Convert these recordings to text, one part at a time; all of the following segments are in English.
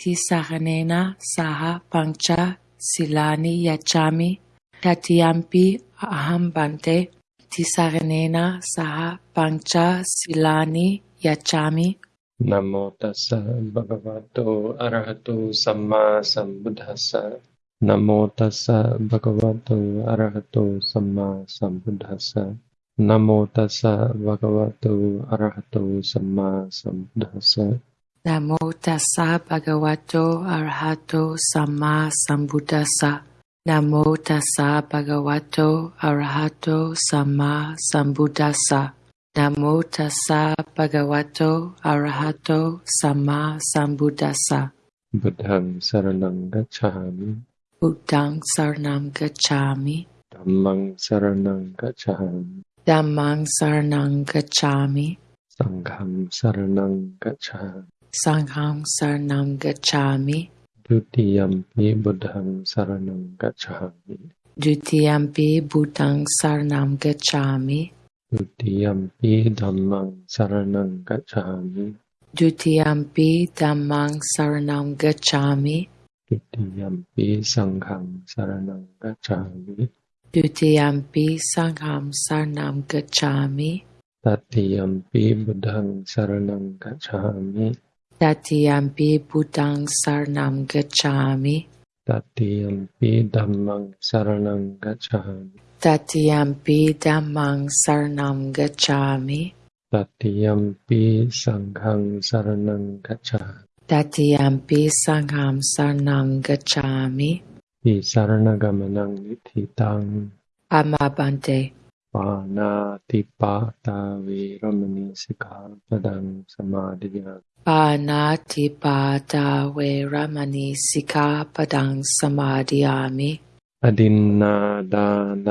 tisaranena saha pancha silani yachami tatiyampi aham bante tisaranena saha pancha silani yachami Namo tassa bhagavato arahato samma sambuddhassa. Namo tassa bhagavato arahato samma sambuddhassa. Namo tassa bhagavato arahato samma sambuddhassa. Namo tassa bhagavato arahato samma sambuddhassa. Namo tassa bhagavato arahato samma sambuddhassa. Namo tassa bhagavato arahato samma sambuddhassa. Buddhang saranang gacchami. Buddhang saranam gacchami. Dhammang saranang gacchami. Dhammang saranam gacchami. Sangham saranang gacchami. Sangham saranam gacchami. Dutiyampi buddhang saranang gacchami. Dutiyampi Buddhang saranam gacchami. Dutiyampi dhammang saranang gacchami. Dutiyampi Dhammang saranam gacchami. Dutiyampi sangham saranang gacchami. Dutiyampi Sangham saranam gacchami. Tatiyampi buddhang saranang gacchami. Tatiyampi Buddhang saranam gacchami. Tatiyampi dhammang saranang gacchami. Tatiyampi Dhammang saranam gacchami. Tatiyampi sanghang saranang gacchami. Tatiyampi Sangham saranam gacchami. Ti saranagamanang nithitang. Amabante. පානාතිපාතා වේරමණී සිකාපදං සමාදියාමි පානාතිපාතා වේරමණී සිකාපදං සමාදියාමි අදින්නා දාන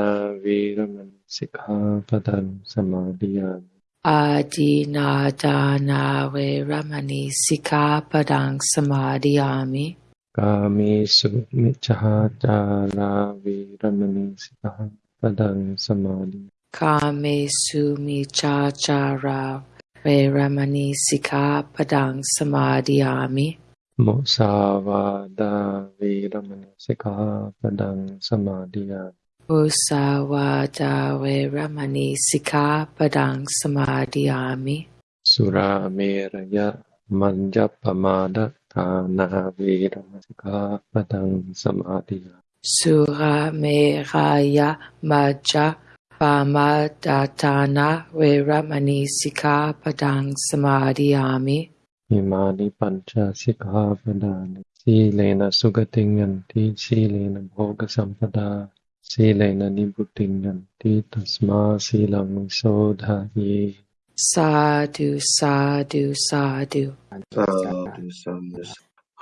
වේරමණී සිකාපදං සමාදියාමි ආදීනා දාන වේරමණී සිකාපදං සමාදියාමි කාමේසු මිච්ඡාචාරා වේරමණී සිකාපදං සමාදියාමි Kame sumi cha cha Kamesumicaccara Veramani Sika Padang Samadhyami. Musawada Veramani Sika Padang Samadhyami. Musawada Veramani Sika Padang Samadhyami. Sura Meraya Manjapamada Tana Veramani Sika Padang Samadhyami. Sura Meraya Manjapamada Pamadatana Veramani Sikkhapadang Samadhiyami. Imani pancha sikkhapadani. Silena sugatinganti silena bhoga sampada. Silena nibbuttinganti tasma silang sodhaye. Sadhu, sadhu, sadhu. Sadhu, sadhu.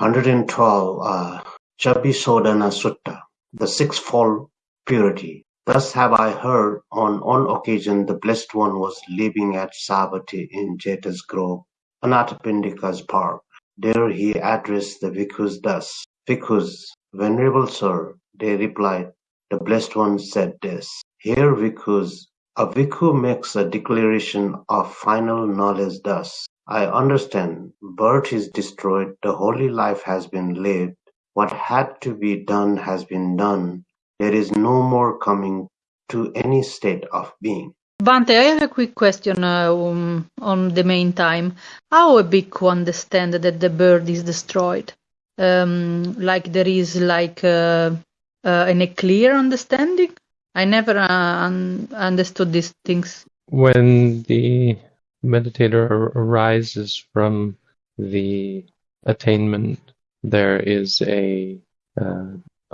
112. Uh, Chabbisodhana Sutta, the sixfold purity. Thus have I heard on one occasion the Blessed One was living at Savatthi in Jeta's Grove, Anathapindika's park. There he addressed the bhikkhus thus, Bhikkhus, Venerable Sir, they replied, the Blessed One said this, Here bhikkhus, a bhikkhu makes a declaration of final knowledge thus, I understand, birth is destroyed, the holy life has been lived, what had to be done has been done, there is no more coming to any state of being. Bante, I have a quick question uh, um, on the main time. How a bhikkhu understand that the bird is destroyed? Um, like there is like uh, uh, an clear understanding? I never uh, un- understood these things. When the meditator arises from the attainment, there is a uh,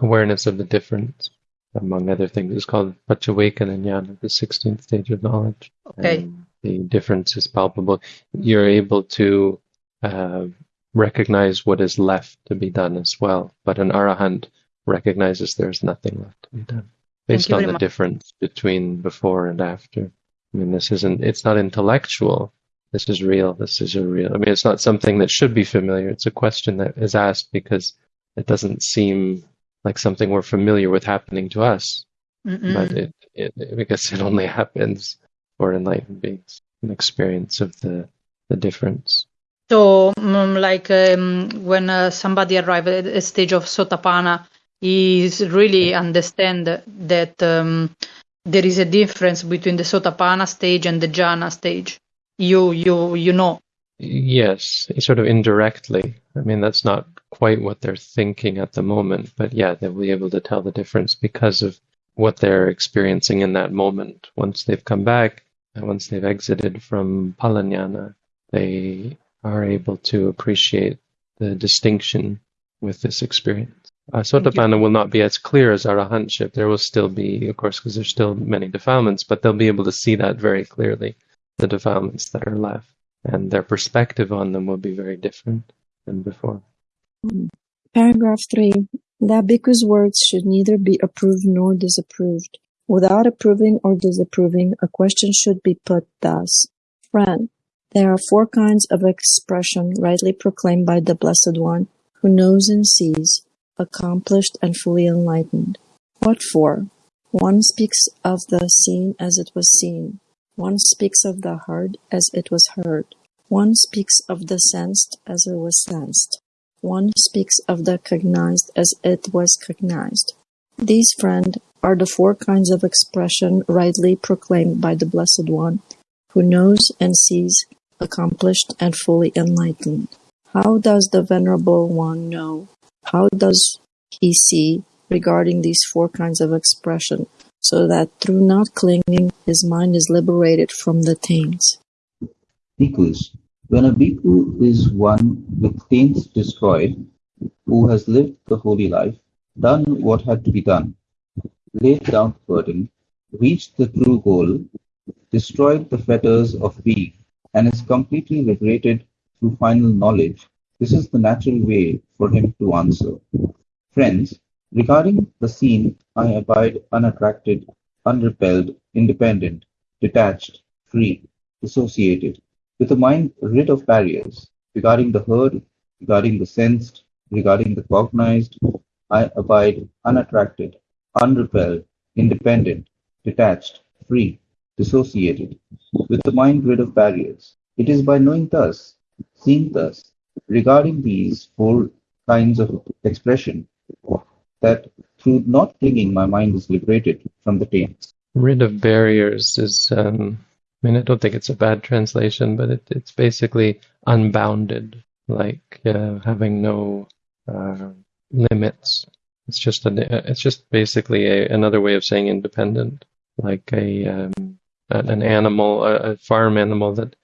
awareness of the difference. Among other things, it's called Pachawekananyana, the 16th stage of knowledge. Okay. And the difference is palpable. You're able to uh, recognize what is left to be done as well. But an arahant recognizes there's nothing left to be done based on the much. difference between before and after. I mean, this isn't, it's not intellectual. This is real. This is a real, I mean, it's not something that should be familiar. It's a question that is asked because it doesn't seem like something we're familiar with happening to us, Mm-mm. but it, it, because it only happens for enlightened beings, an experience of the, the difference. So, mm, like um, when uh, somebody arrives at a stage of Sotapanna, he is really understand that um, there is a difference between the Sotapanna stage and the Jhana stage. You, you, you know. Yes, sort of indirectly. I mean, that's not quite what they're thinking at the moment, but yeah, they'll be able to tell the difference because of what they're experiencing in that moment. Once they've come back, and once they've exited from Palanyana, they are able to appreciate the distinction with this experience. Uh, Sotapanna will not be as clear as Arahantship. There will still be, of course, because there's still many defilements, but they'll be able to see that very clearly, the defilements that are left. And their perspective on them will be very different than before. Paragraph 3. That bhikkhu's words should neither be approved nor disapproved. Without approving or disapproving, a question should be put thus. Friend, there are four kinds of expression rightly proclaimed by the Blessed One, who knows and sees, accomplished and fully enlightened. What for? One speaks of the seen as it was seen. One speaks of the heard as it was heard. One speaks of the sensed as it was sensed. One speaks of the cognized as it was cognized. These, friend, are the four kinds of expression rightly proclaimed by the Blessed One, who knows and sees, accomplished and fully enlightened. How does the Venerable One know? How does he see regarding these four kinds of expression, so that through not clinging his mind is liberated from the taints? Bhikkhus, when a bhikkhu is one with taints destroyed, who has lived the holy life, done what had to be done, laid down the burden, reached the true goal, destroyed the fetters of being, and is completely liberated through final knowledge, this is the natural way for him to answer. Friends, regarding the seen, I abide unattracted, unrepelled, independent, detached, free, dissociated, with a mind rid of barriers. Regarding the heard, regarding the sensed, regarding the cognized, I abide unattracted, unrepelled, independent, detached, free, dissociated, with the mind rid of barriers. It is by knowing thus, seeing thus, regarding these four kinds of expression, that through not clinging, my mind is liberated from the taints. Rid of barriers is, um, I mean, I don't think it's a bad translation, but it, it's basically unbounded, like uh, having no uh, limits. It's just a, it's just basically a, another way of saying independent, like a um, an animal, a, a farm animal that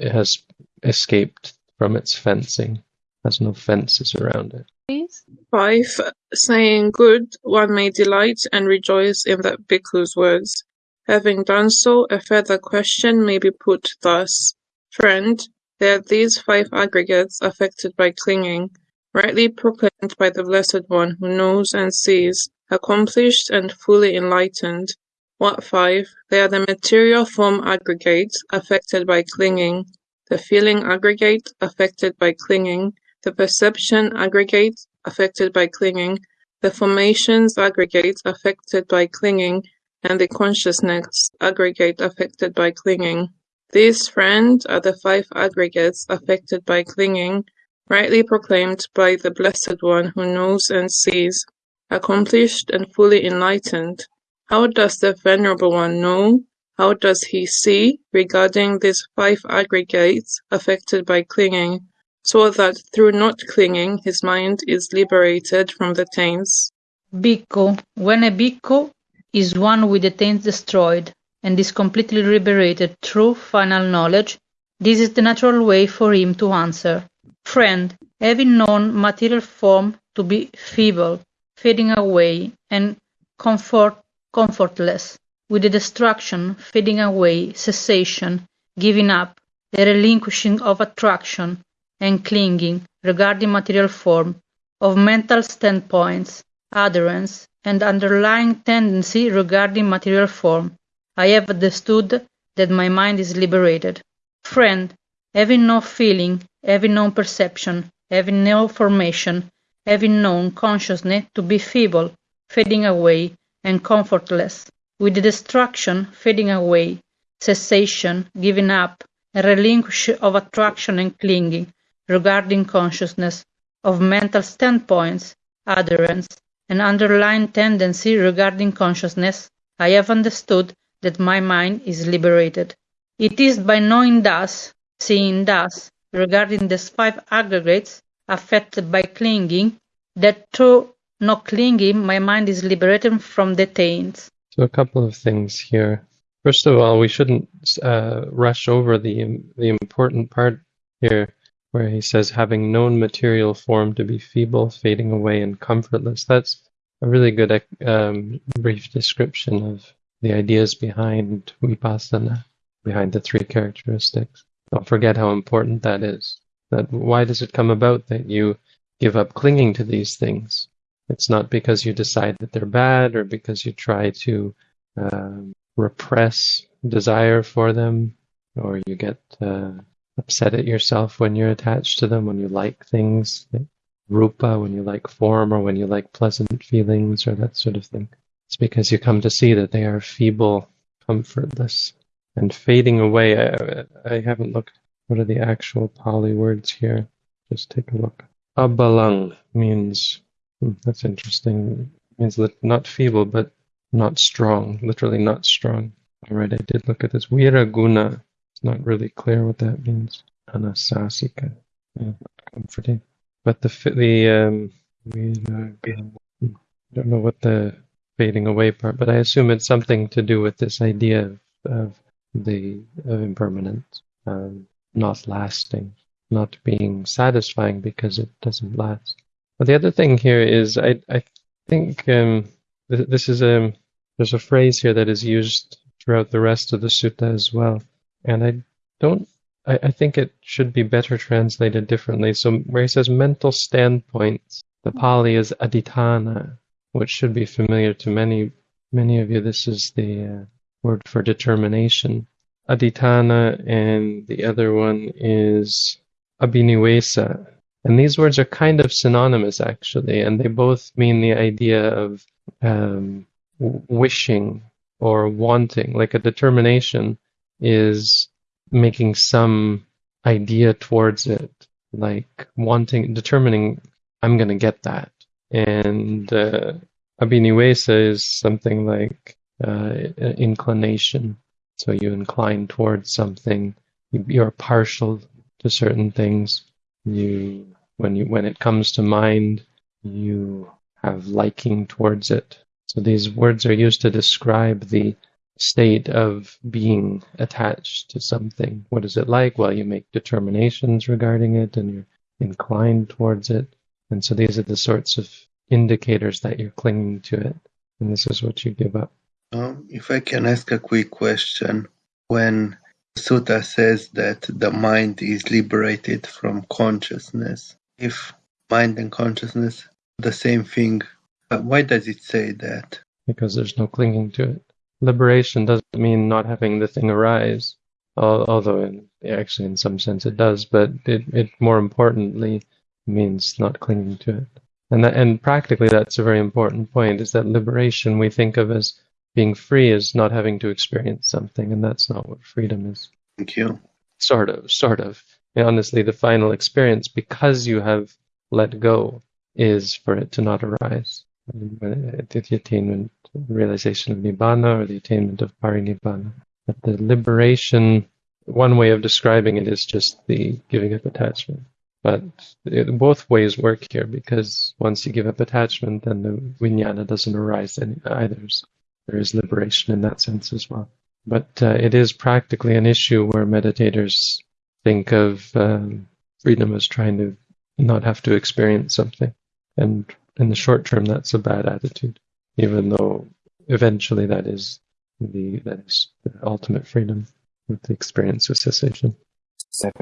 has escaped from its fencing, has no fences around it. Please. Five, saying good, one may delight and rejoice in that bhikkhu's words. Having done so, a further question may be put thus: Friend, there are these five aggregates affected by clinging, rightly proclaimed by the Blessed One who knows and sees, accomplished and fully enlightened. What five? They are the material form aggregates affected by clinging, the feeling aggregate affected by clinging, the perception aggregate affected by clinging, the formations aggregate affected by clinging, and the consciousness aggregate affected by clinging. These, friend, are the five aggregates affected by clinging, rightly proclaimed by the Blessed One who knows and sees, accomplished and fully enlightened. How does the Venerable One know? How does he see regarding these five aggregates affected by clinging, so that through not clinging his mind is liberated from the taints? Bhikkhu, when a bhikkhu is one with the taints destroyed and is completely liberated through final knowledge, this is the natural way for him to answer. Friend, having known material form to be feeble, fading away, and comfort comfortless, with the destruction, fading away, cessation, giving up, the relinquishing of attraction and clinging regarding material form, of mental standpoints, adherence, and underlying tendency regarding material form, I have understood that my mind is liberated. Friend, having no feeling, having no perception, having no formation, having known consciousness to be feeble, fading away, and comfortless, with the destruction, fading away, cessation, giving up, and relinquish of attraction and clinging, regarding consciousness, of mental standpoints, adherence, and underlying tendency regarding consciousness, I have understood that my mind is liberated. It is by knowing thus, seeing thus, regarding these five aggregates affected by clinging, that through not clinging, my mind is liberated from the taints. So a couple of things here. First of all, we shouldn't uh, rush over the the important part here, where he says, "Having known material form to be feeble, fading away, and comfortless." That's a really good um, brief description of the ideas behind vipassana, behind the three characteristics. Don't forget how important that is. That why does it come about that you give up clinging to these things? It's not because you decide that they're bad or because you try to um, repress desire for them or you get uh, upset at yourself when you're attached to them, when you like things, like rupa, when you like form, or when you like pleasant feelings, or that sort of thing. It's because you come to see that they are feeble, comfortless, and fading away. I, I haven't looked. What are the actual Pali words here? Just take a look. Abalang means Hmm, that's interesting. It means not feeble, but not strong. Literally not strong. All right, I did look at this. Viraguna. It's not really clear what that means. Anasasika. Yeah, comforting. But the the um, I don't know what the fading away part, but I assume it's something to do with this idea of, of the of impermanence, um, not lasting, not being satisfying because it doesn't last. But the other thing here is I I think um, th- this is a um, there's a phrase here that is used throughout the rest of the sutta as well, and I don't I, I think it should be better translated differently. So where he says mental standpoints, the Pali is aditana, which should be familiar to many many of you. This is the uh, word for determination. Aditana, and the other one is abhinivesa, and these words are kind of synonymous, actually, and they both mean the idea of um, wishing or wanting. Like a determination is making some idea towards it, like wanting, determining, I'm going to get that. And uh, abhinivesa is something like uh, inclination. So you incline towards something, you're partial to certain things you when you when it comes to mind you have liking towards it so these words are used to describe the state of being attached to something what is it like well you make determinations regarding it and you're inclined towards it and so these are the sorts of indicators that you're clinging to it and this is what you give up um, if i can ask a quick question when Sutta says that the mind is liberated from consciousness. If mind and consciousness are the same thing, why does it say that? Because there's no clinging to it. Liberation doesn't mean not having the thing arise, although in, actually in some sense it does, but it, it more importantly means not clinging to it. And that, and practically that's a very important point is that liberation we think of as being free is not having to experience something, and that's not what freedom is. Thank you. Sort of, sort of. And honestly, the final experience, because you have let go, is for it to not arise. Uh, the attainment, realization of nibbana, or the attainment of parinibbana. But the liberation, one way of describing it is just the giving up attachment. But it, both ways work here because once you give up attachment, then the vijnana doesn't arise either. So there is liberation in that sense as well. But uh, it is practically an issue where meditators think of um, freedom as trying to not have to experience something. And in the short term, that's a bad attitude, even though eventually that is the that is the ultimate freedom with the experience of cessation.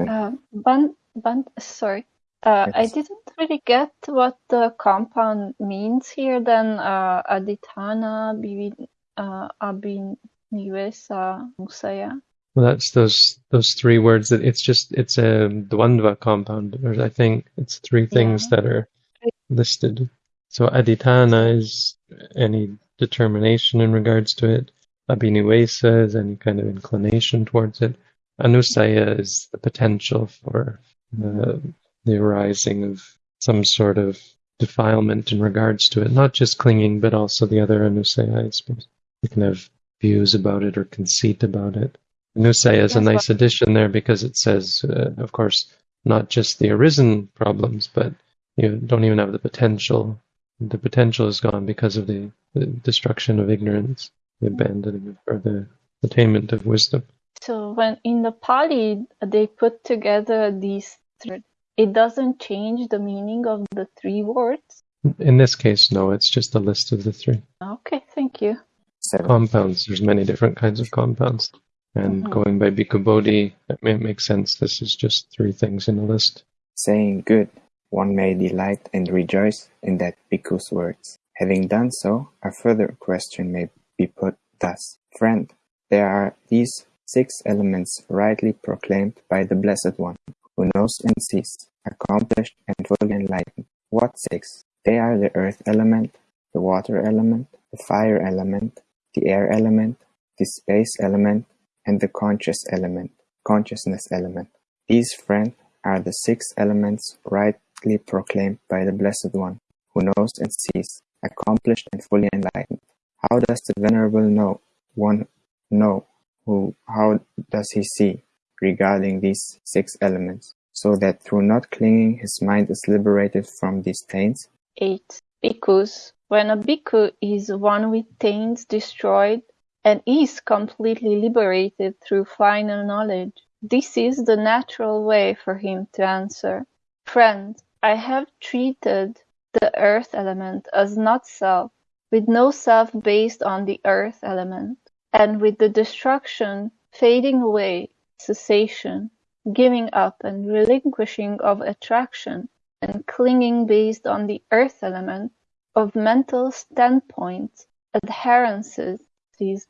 Uh, but, but sorry, uh, I didn't really get what the compound means here. Then uh, aditana, uh, abhinivesa, anusaya. Well, that's those those three words. That it's just it's a dvandva compound. Or I think it's three things yeah. that are listed. So aditana is any determination in regards to it. Abhinivesa is any kind of inclination towards it. Anusaya is the potential for uh, the arising of some sort of defilement in regards to it, not just clinging, but also the other anusaya, I suppose. You can have views about it or conceit about it. Anusaya is a nice addition there because it says, uh, of course, not just the arisen problems, but you don't even have the potential. The potential is gone because of the, the destruction of ignorance, the abandoning of, or the attainment of wisdom. So when in the Pali they put together these three, it doesn't change the meaning of the three words. In this case, no, it's just a list of the three. Okay, thank you. Seven. compounds. There's many different kinds of compounds. And Mhm. going by Bhikkhu Bodhi, it makes sense. This is just three things in a list. saying good, one may delight and rejoice in that bhikkhu's words. Having done so, a further question may be put thus. Friend, there are these six elements rightly proclaimed by the Blessed One, who knows and sees, accomplished and fully enlightened. What six? They are the earth element, the water element, the fire element, the air element, the space element, and the conscious element, consciousness element. These, friend, are the six elements proclaimed by the Blessed One, who knows and sees, accomplished and fully enlightened. How does the Venerable know one know who how does he see regarding these six elements, so that through not clinging his mind is liberated from these taints? 8. Because When a bhikkhu is one with taints destroyed and is completely liberated through final knowledge, this is the natural way for him to answer. Friend, I have treated the earth element as not self, with no self based on the earth element, and with the destruction, fading away, cessation, giving up and relinquishing of attraction, and clinging based on the earth element, of mental standpoint, adherences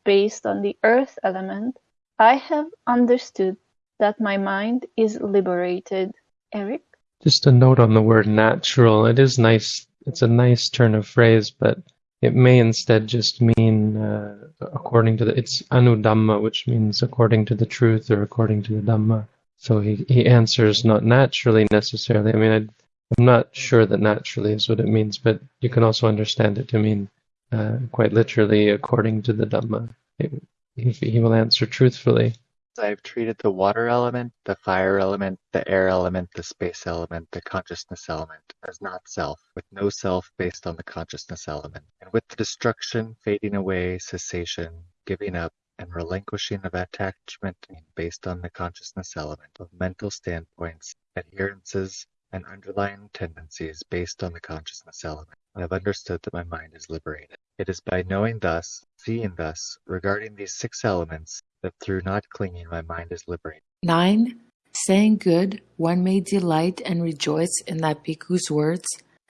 based on the earth element, I have understood that my mind is liberated. Eric? Just a note on the word natural. It is nice. It's a nice turn of phrase, but it may instead just mean uh, according to the. It's anudhamma, which means according to the truth or according to the dhamma. So he, he answers not naturally necessarily. I mean, I, I'm not sure that naturally is what it means, but you can also understand it to mean uh, quite literally according to the Dhamma. It, he, he will answer truthfully. I've treated the water element, the fire element, the air element, the space element, the consciousness element as not self, with no self based on the consciousness element, and with the destruction, fading away, cessation, giving up, and relinquishing of attachment based on the consciousness element of mental standpoints, adherences, and underlying tendencies based on the consciousness element. I have understood that my mind is liberated. It is by knowing thus, seeing thus, regarding these six elements, that through not clinging my mind is liberated. 9. Saying good, one may delight and rejoice in that bhikkhu's words.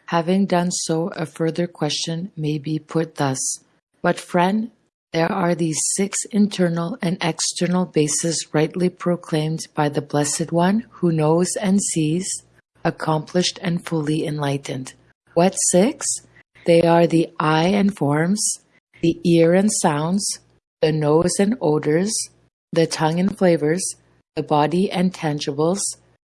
Having done so, a further question may be put thus. But friend, there are these six internal and external bases rightly proclaimed by the Blessed One who knows and sees, accomplished and fully enlightened. What six? They are the eye and forms, the ear and sounds, the nose and odors, the tongue and flavors, the body and tangibles,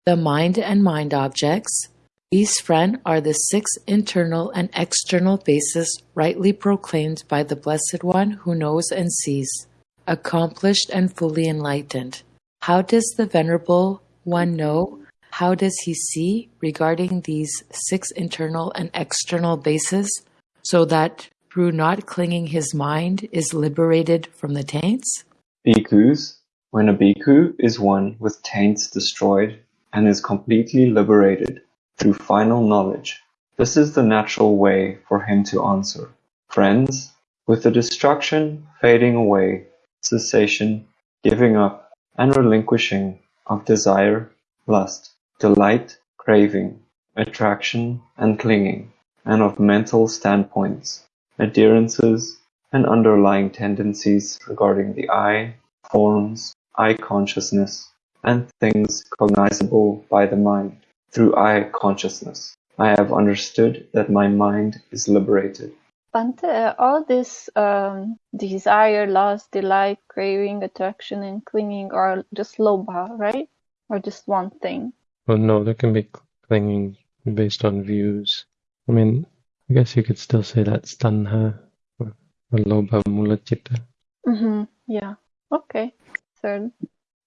the mind and mind objects. These, friend, are the six internal and external bases rightly proclaimed by the Blessed One who knows and sees, accomplished and fully enlightened. How does the Venerable One know? How does he see regarding these six internal and external bases, so that through not clinging his mind is liberated from the taints? Bhikkhus, when a bhikkhu is one with taints destroyed and is completely liberated through final knowledge, this is the natural way for him to answer. Friends, with the destruction, fading away, cessation, giving up, and relinquishing of desire, lust, delight, craving, attraction, and clinging, and of mental standpoints, adherences, and underlying tendencies regarding the eye, forms, eye consciousness, and things cognizable by the mind through eye consciousness. I have understood that my mind is liberated. Bante, all this um, desire, lust, delight, craving, attraction, and clinging are just lobha, right? Or just one thing? Well, no, there can be clinging based on views. I mean, I guess you could still say that's tanha or, or lobha mula citta. Mm-hmm. Yeah. Okay. Third.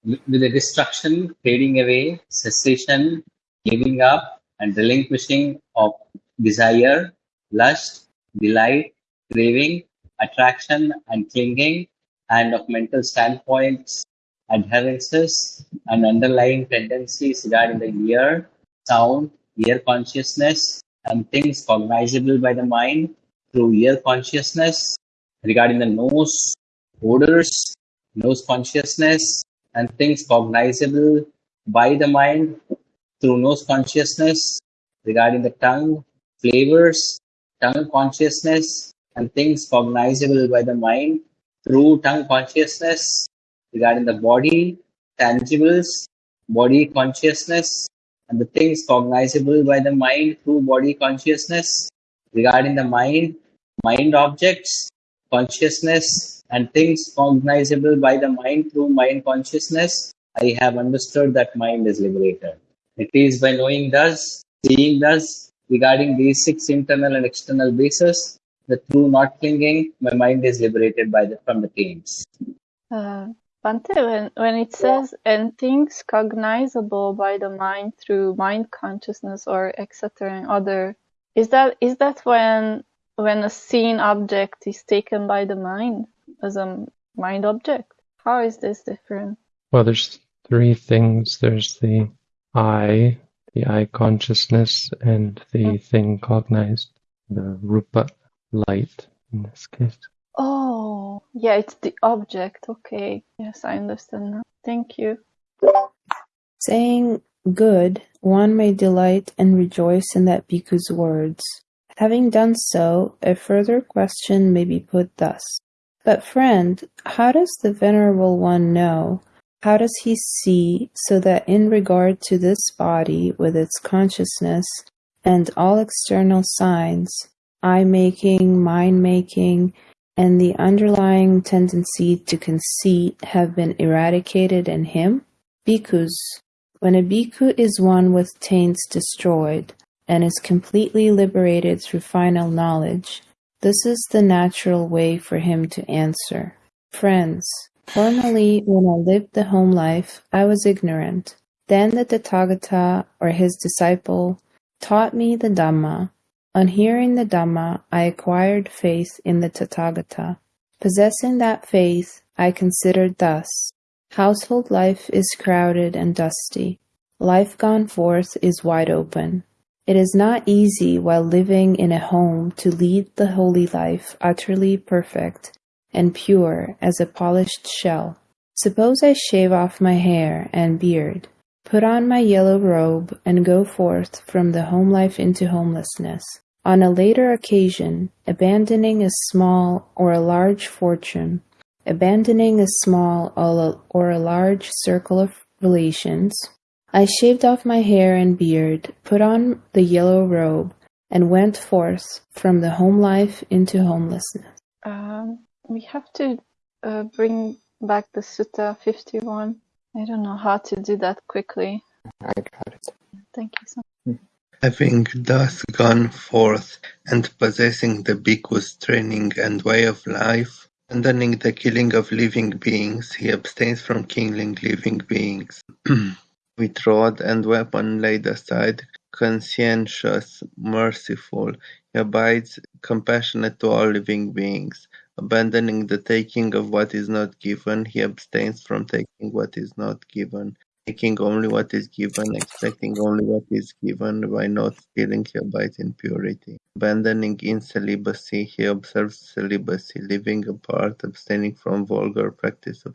With the destruction, fading away, cessation, giving up, and relinquishing of desire, lust, delight, craving, attraction, and clinging, and of mental standpoints, adherences, and underlying tendencies regarding the ear, sound, ear consciousness, and things cognizable by the mind through ear consciousness, regarding the nose, odors, nose consciousness, and things cognizable by the mind through nose consciousness, regarding the tongue, flavors, tongue consciousness, and things cognizable by the mind through tongue consciousness, regarding the body, tangibles, body consciousness, and the things cognizable by the mind through body consciousness, regarding the mind, mind objects, consciousness, and things cognizable by the mind through mind consciousness, I have understood that mind is liberated. It is by knowing thus, seeing thus, regarding these six internal and external bases, the true not clinging, my mind is liberated by the, from the pains. Uh, Bante, when, when it says and things cognizable by the mind through mind consciousness or etc. and other, is that is that when when a seen object is taken by the mind as a mind object? How is this different? Well, there's three things. There's the I, the eye consciousness, and the hmm. thing cognized, the rupa light in this case. Oh, yeah, it's the object. Okay. Yes, I understand now. Thank you. Saying good, one may delight and rejoice in that bhikkhu's words. Having done so, a further question may be put thus. But friend, how does the Venerable One know? How does he see so that in regard to this body with its consciousness and all external signs, I making, mind making, and the underlying tendency to conceit have been eradicated in him? Bhikkhus, when a bhikkhu is one with taints destroyed and is completely liberated through final knowledge, this is the natural way for him to answer. Friends, formerly when I lived the home life, I was ignorant. Then the Tathagata, or his disciple, taught me the Dhamma, on hearing the Dhamma, I acquired faith in the Tathagata. Possessing that faith, I considered thus Household life is crowded and dusty. Life gone forth is wide open. It is not easy while living in a home to lead the holy life utterly perfect and pure as a polished shell. Suppose I shave off my hair and beard, put on my yellow robe, and go forth from the home life into homelessness. On a later occasion, abandoning a small or a large fortune, abandoning a small or a large circle of relations, I shaved off my hair and beard, put on the yellow robe, and went forth from the home life into homelessness. Um, we have to uh, bring back the Sutta 51. I don't know how to do that quickly. I got it. Thank you so much. Having thus gone forth and possessing the bhikkhu's training and way of life, abandoning the killing of living beings, he abstains from killing living beings. With rod and weapon laid aside, conscientious, merciful, he abides compassionate to all living beings. Abandoning the taking of what is not given, he abstains from taking what is not given taking only what is given, expecting only what is given, by not stealing he abides in purity. Abandoning incelibacy, he observes celibacy, living apart, abstaining from vulgar practice of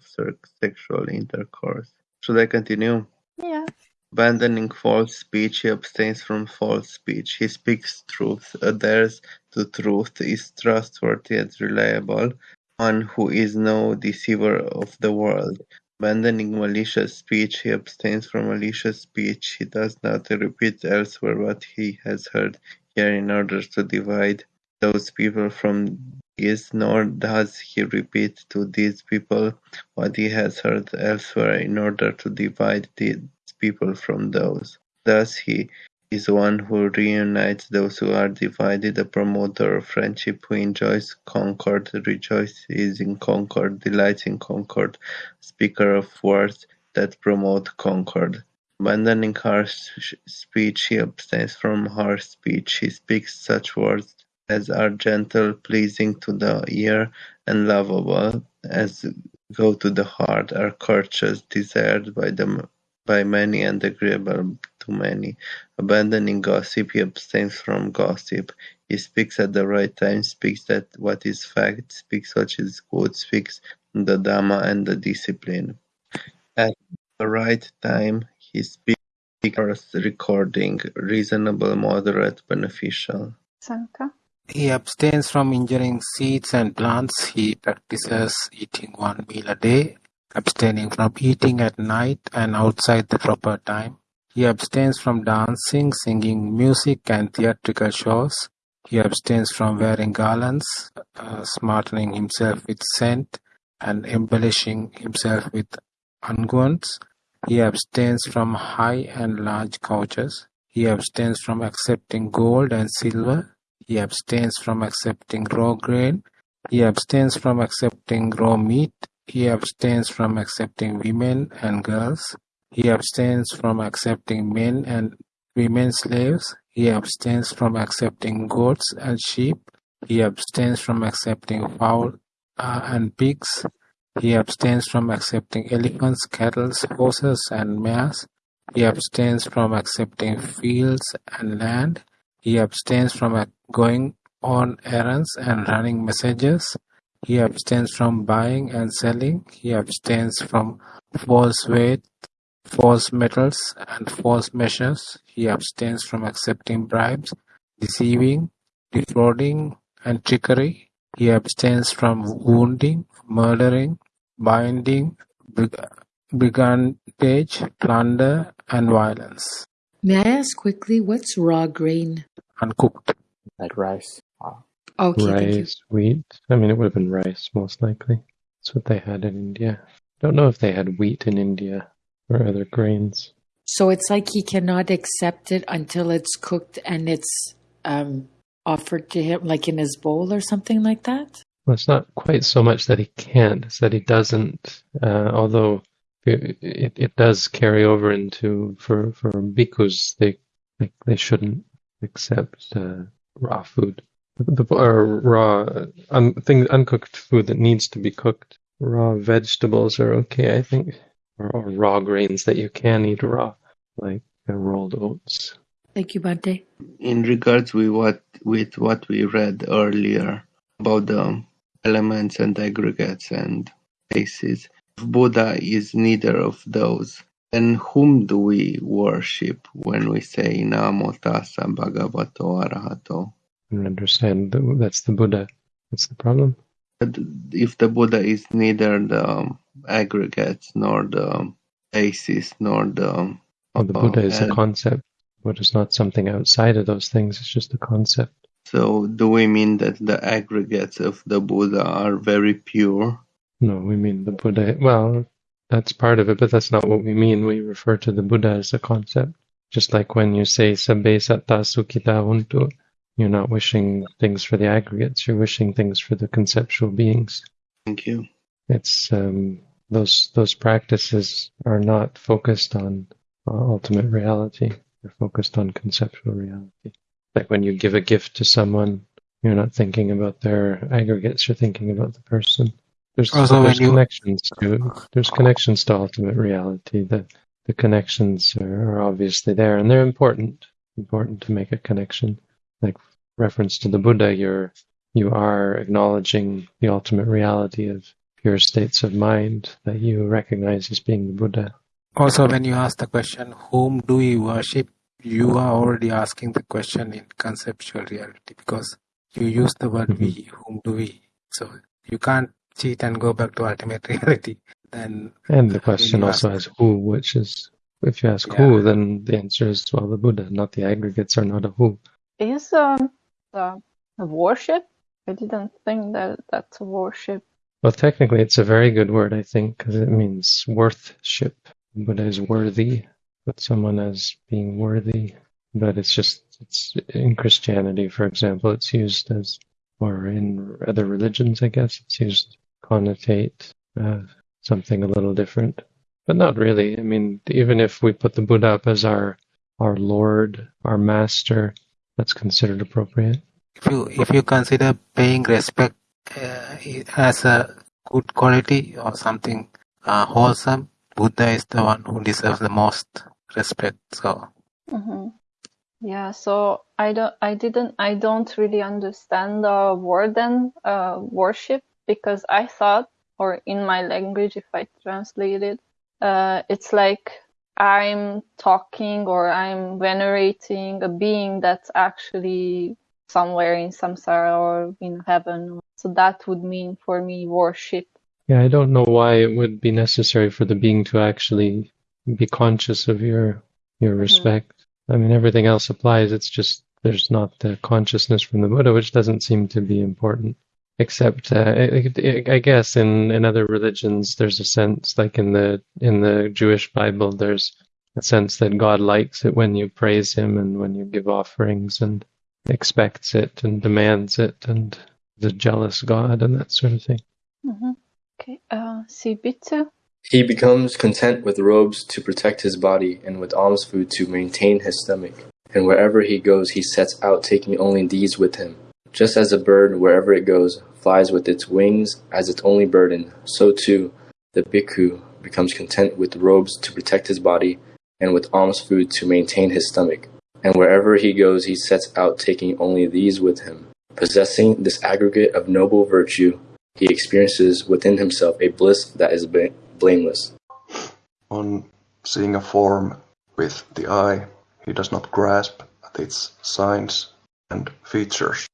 sexual intercourse. Should I continue? Yeah. Abandoning false speech, he abstains from false speech. He speaks truth, adheres to truth, is trustworthy and reliable, one who is no deceiver of the world. Abandoning malicious speech, he abstains from malicious speech. He does not repeat elsewhere what he has heard here in order to divide those people from these, nor does he repeat to these people what he has heard elsewhere in order to divide these people from those. Thus he is one who reunites those who are divided, a promoter of friendship who enjoys concord, rejoices in concord, delights in concord, speaker of words that promote concord. Abandoning harsh speech, he abstains from harsh speech. He speaks such words as are gentle, pleasing to the ear, and lovable, as go to the heart, are courteous, desired by the by many and agreeable to many. Abandoning gossip, he abstains from gossip. He speaks at the right time, speaks that what is fact, speaks what is good, speaks the Dhamma and the discipline. At the right time, he speaks recording, reasonable, moderate, beneficial. Sanka? He abstains from injuring seeds and plants. He practices eating one meal a day, abstaining from eating at night and outside the proper time. He abstains from dancing, singing music and theatrical shows. He abstains from wearing garlands, uh, smartening himself with scent, and embellishing himself with unguents. He abstains from high and large couches. He abstains from accepting gold and silver. He abstains from accepting raw grain. He abstains from accepting raw meat. He abstains from accepting women and girls. He abstains from accepting men and women slaves. He abstains from accepting goats and sheep. He abstains from accepting fowl uh, and pigs. He abstains from accepting elephants, cattle, horses, and mares. He abstains from accepting fields and land. He abstains from going on errands and running messages. He abstains from buying and selling. He abstains from false weight, false metals, and false measures. He abstains from accepting bribes, deceiving, defrauding, and trickery. He abstains from wounding, murdering, binding, brigandage, plunder, and violence. May I ask quickly, what's raw grain? Uncooked. Like rice. Wow. Okay, rice, wheat. I mean, it would have been rice most likely. That's what they had in India. Don't know if they had wheat in India or other grains. So it's like he cannot accept it until it's cooked and it's um, offered to him, like in his bowl or something like that? Well, it's not quite so much that he can't; it's that he doesn't. Uh, although it, it it does carry over into for for bhikkhus, they like they shouldn't accept uh, raw food, the, or raw un, thing uncooked food that needs to be cooked. Raw vegetables are okay, I think, or, or raw grains that you can eat raw, like uh, rolled oats. Thank you, Bante. In regards with what with what we read earlier about the elements and aggregates and bases, if Buddha is neither of those, then whom do we worship when we say Namo Tassa Bhagavato Arahato? Don't understand. that- That's the Buddha. That's the problem? But if the Buddha is neither the um, aggregates nor the um, basis nor the Oh, the Buddha is a uh, concept. Buddha is not something outside of those things. It's just a concept. So do we mean that the aggregates of the Buddha are very pure? No, we mean the Buddha. Well, that's part of it, but that's not what we mean. We refer to the Buddha as a concept. Just like when you say sabbe satta sukhita huntu, you're not wishing things for the aggregates. You're wishing things for the conceptual beings. Thank you. It's um, those those practices are not focused on uh, ultimate reality. They're focused on conceptual reality. Like when you give a gift to someone, you're not thinking about their aggregates. You're thinking about the person. There's, Also, when there's you- connections to there's connections to ultimate reality. The the connections are, are obviously there, and they're important. Important to make a connection. Like reference to the Buddha, you're you are acknowledging the ultimate reality of pure states of mind that you recognize as being the Buddha. Also, when you ask the question, whom do we worship? You are already asking the question in conceptual reality because you use the word we, mm-hmm. whom do we? So you can't cheat and go back to ultimate reality. Then And the question also has who, which is if you ask who, then the answer is well the Buddha, not the aggregates are not a who. Is um the worship? I didn't think that that's a worship. Well, technically, it's a very good word, I think, because it means worthship. but as worthy, but someone as being worthy. but it's just it's in Christianity, for example, it's used as, or in other religions, I guess, it's used connotate uh, something a little different, but not really. I mean, even if we put the Buddha up as our our Lord, our Master, that's considered appropriate. If you if you consider paying respect uh, as a good quality or something uh, wholesome, Buddha is the one who deserves the most respect. So. Mm-hmm. Yeah, so I don't, I didn't, I don't really understand the word and uh, worship because I thought, or in my language, if I translate it, uh, it's like I'm talking or I'm venerating a being that's actually somewhere in samsara or in heaven. So that would mean for me worship. Yeah, I don't know why it would be necessary for the being to actually be conscious of your your Mm-hmm. respect. I mean, everything else applies. It's just there's not the consciousness from the Buddha, which doesn't seem to be important. Except, uh, I, I- I guess in, in other religions, there's a sense, like in the in the Jewish Bible, there's a sense that God likes it when you praise Him and when you give offerings, and expects it and demands it, and is a jealous God and that sort of thing. Mm-hmm. Okay, uh, Sibitsu. He becomes content with robes to protect his body and with alms food to maintain his stomach. And wherever he goes, he sets out taking only these with him. Just as a bird, wherever it goes, flies with its wings as its only burden, so too the bhikkhu becomes content with robes to protect his body and with alms food to maintain his stomach. And wherever he goes, he sets out taking only these with him. Possessing this aggregate of noble virtue, he experiences within himself a bliss that is bla- blameless. On seeing a form with the eye, he does not grasp at its signs and features,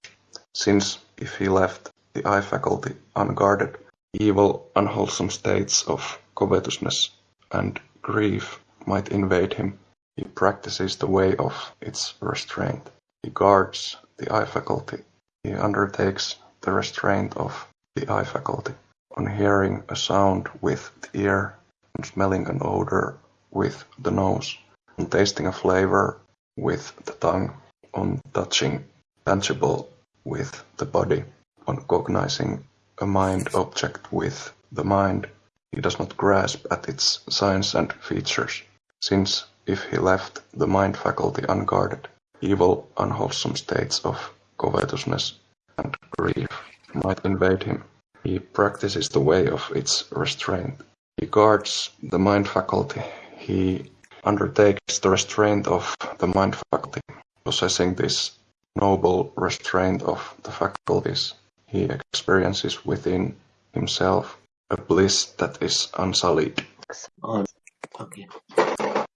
since if he left the eye faculty unguarded, evil, unwholesome states of covetousness and grief might invade him. He practices the way of its restraint. He guards the eye faculty. He undertakes the restraint of the eye faculty. On hearing a sound with the ear, on smelling an odor with the nose, on tasting a flavor with the tongue, on touching tangible with the body, on cognizing a mind object with the mind, he does not grasp at its signs and features, since if he left the mind faculty unguarded, evil, unwholesome states of covetousness and grief might invade him. He practices the way of its restraint. He guards the mind faculty. He undertakes the restraint of the mind faculty. Possessing this noble restraint of the faculties, he experiences within himself a bliss that is unsullied. Okay.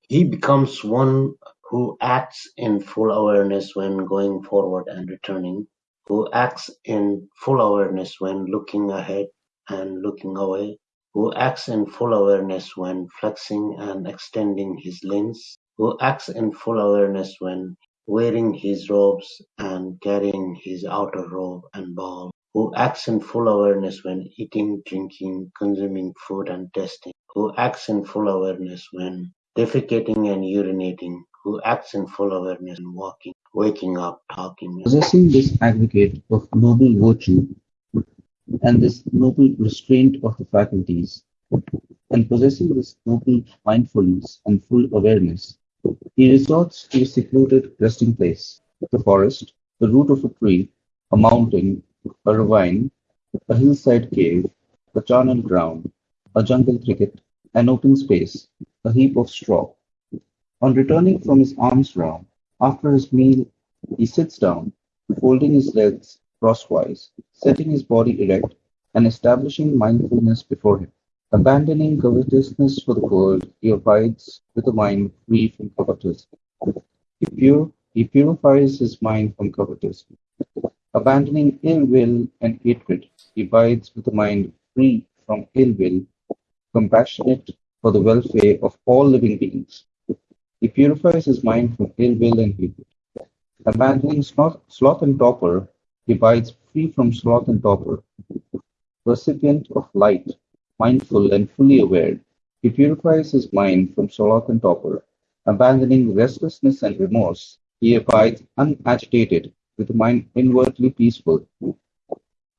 He becomes one who acts in full awareness when going forward and returning, who acts in full awareness when looking ahead and looking away, who acts in full awareness when flexing and extending his limbs, who acts in full awareness when wearing his robes and carrying his outer robe and ball, who acts in full awareness when eating, drinking, consuming food and testing, who acts in full awareness when defecating and urinating, who acts in full awareness when walking, waking up, talking. Possessing this aggregate of noble virtue and this noble restraint of the faculties, and possessing this noble mindfulness and full awareness, he resorts to a secluded resting place, the forest, the root of a tree, a mountain, a ravine, a hillside cave, a charnel ground, a jungle thicket, an open space, a heap of straw. On returning from his alms round, after his meal, he sits down, folding his legs crosswise, setting his body erect, and establishing mindfulness before him. Abandoning covetousness for the world, he abides with a mind free from covetousness. He, he purifies his mind from covetousness. Abandoning ill will and hatred, he abides with a mind free from ill will, compassionate for the welfare of all living beings. He purifies his mind from ill will and hatred. Abandoning sloth, sloth and torpor, he abides free from sloth and torpor. Recipient of light, mindful and fully aware, he purifies his mind from sloth and torpor. Abandoning restlessness and remorse, he abides unagitated, with a mind inwardly peaceful,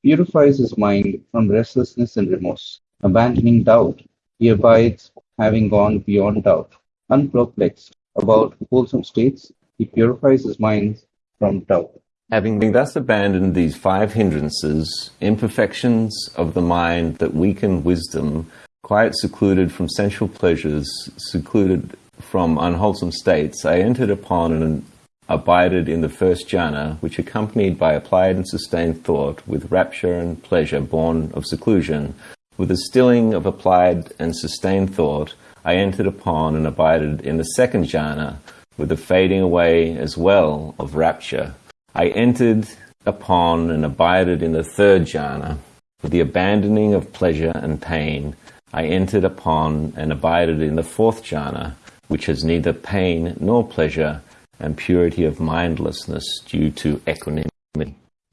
purifies his mind from restlessness and remorse. Abandoning doubt, he abides, having gone beyond doubt. Unperplexed about wholesome states, he purifies his mind from doubt. Having thus abandoned these five hindrances, imperfections of the mind that weaken wisdom, quite secluded from sensual pleasures, secluded from unwholesome states, I entered upon and abided in the first jhana, which accompanied by applied and sustained thought, with rapture and pleasure born of seclusion, with the stilling of applied and sustained thought, I entered upon and abided in the second jhana, with the fading away as well of rapture. I entered upon and abided in the third jhana, with the abandoning of pleasure and pain. I entered upon and abided in the fourth jhana, which has neither pain nor pleasure, and purity of mindlessness due to equanimity.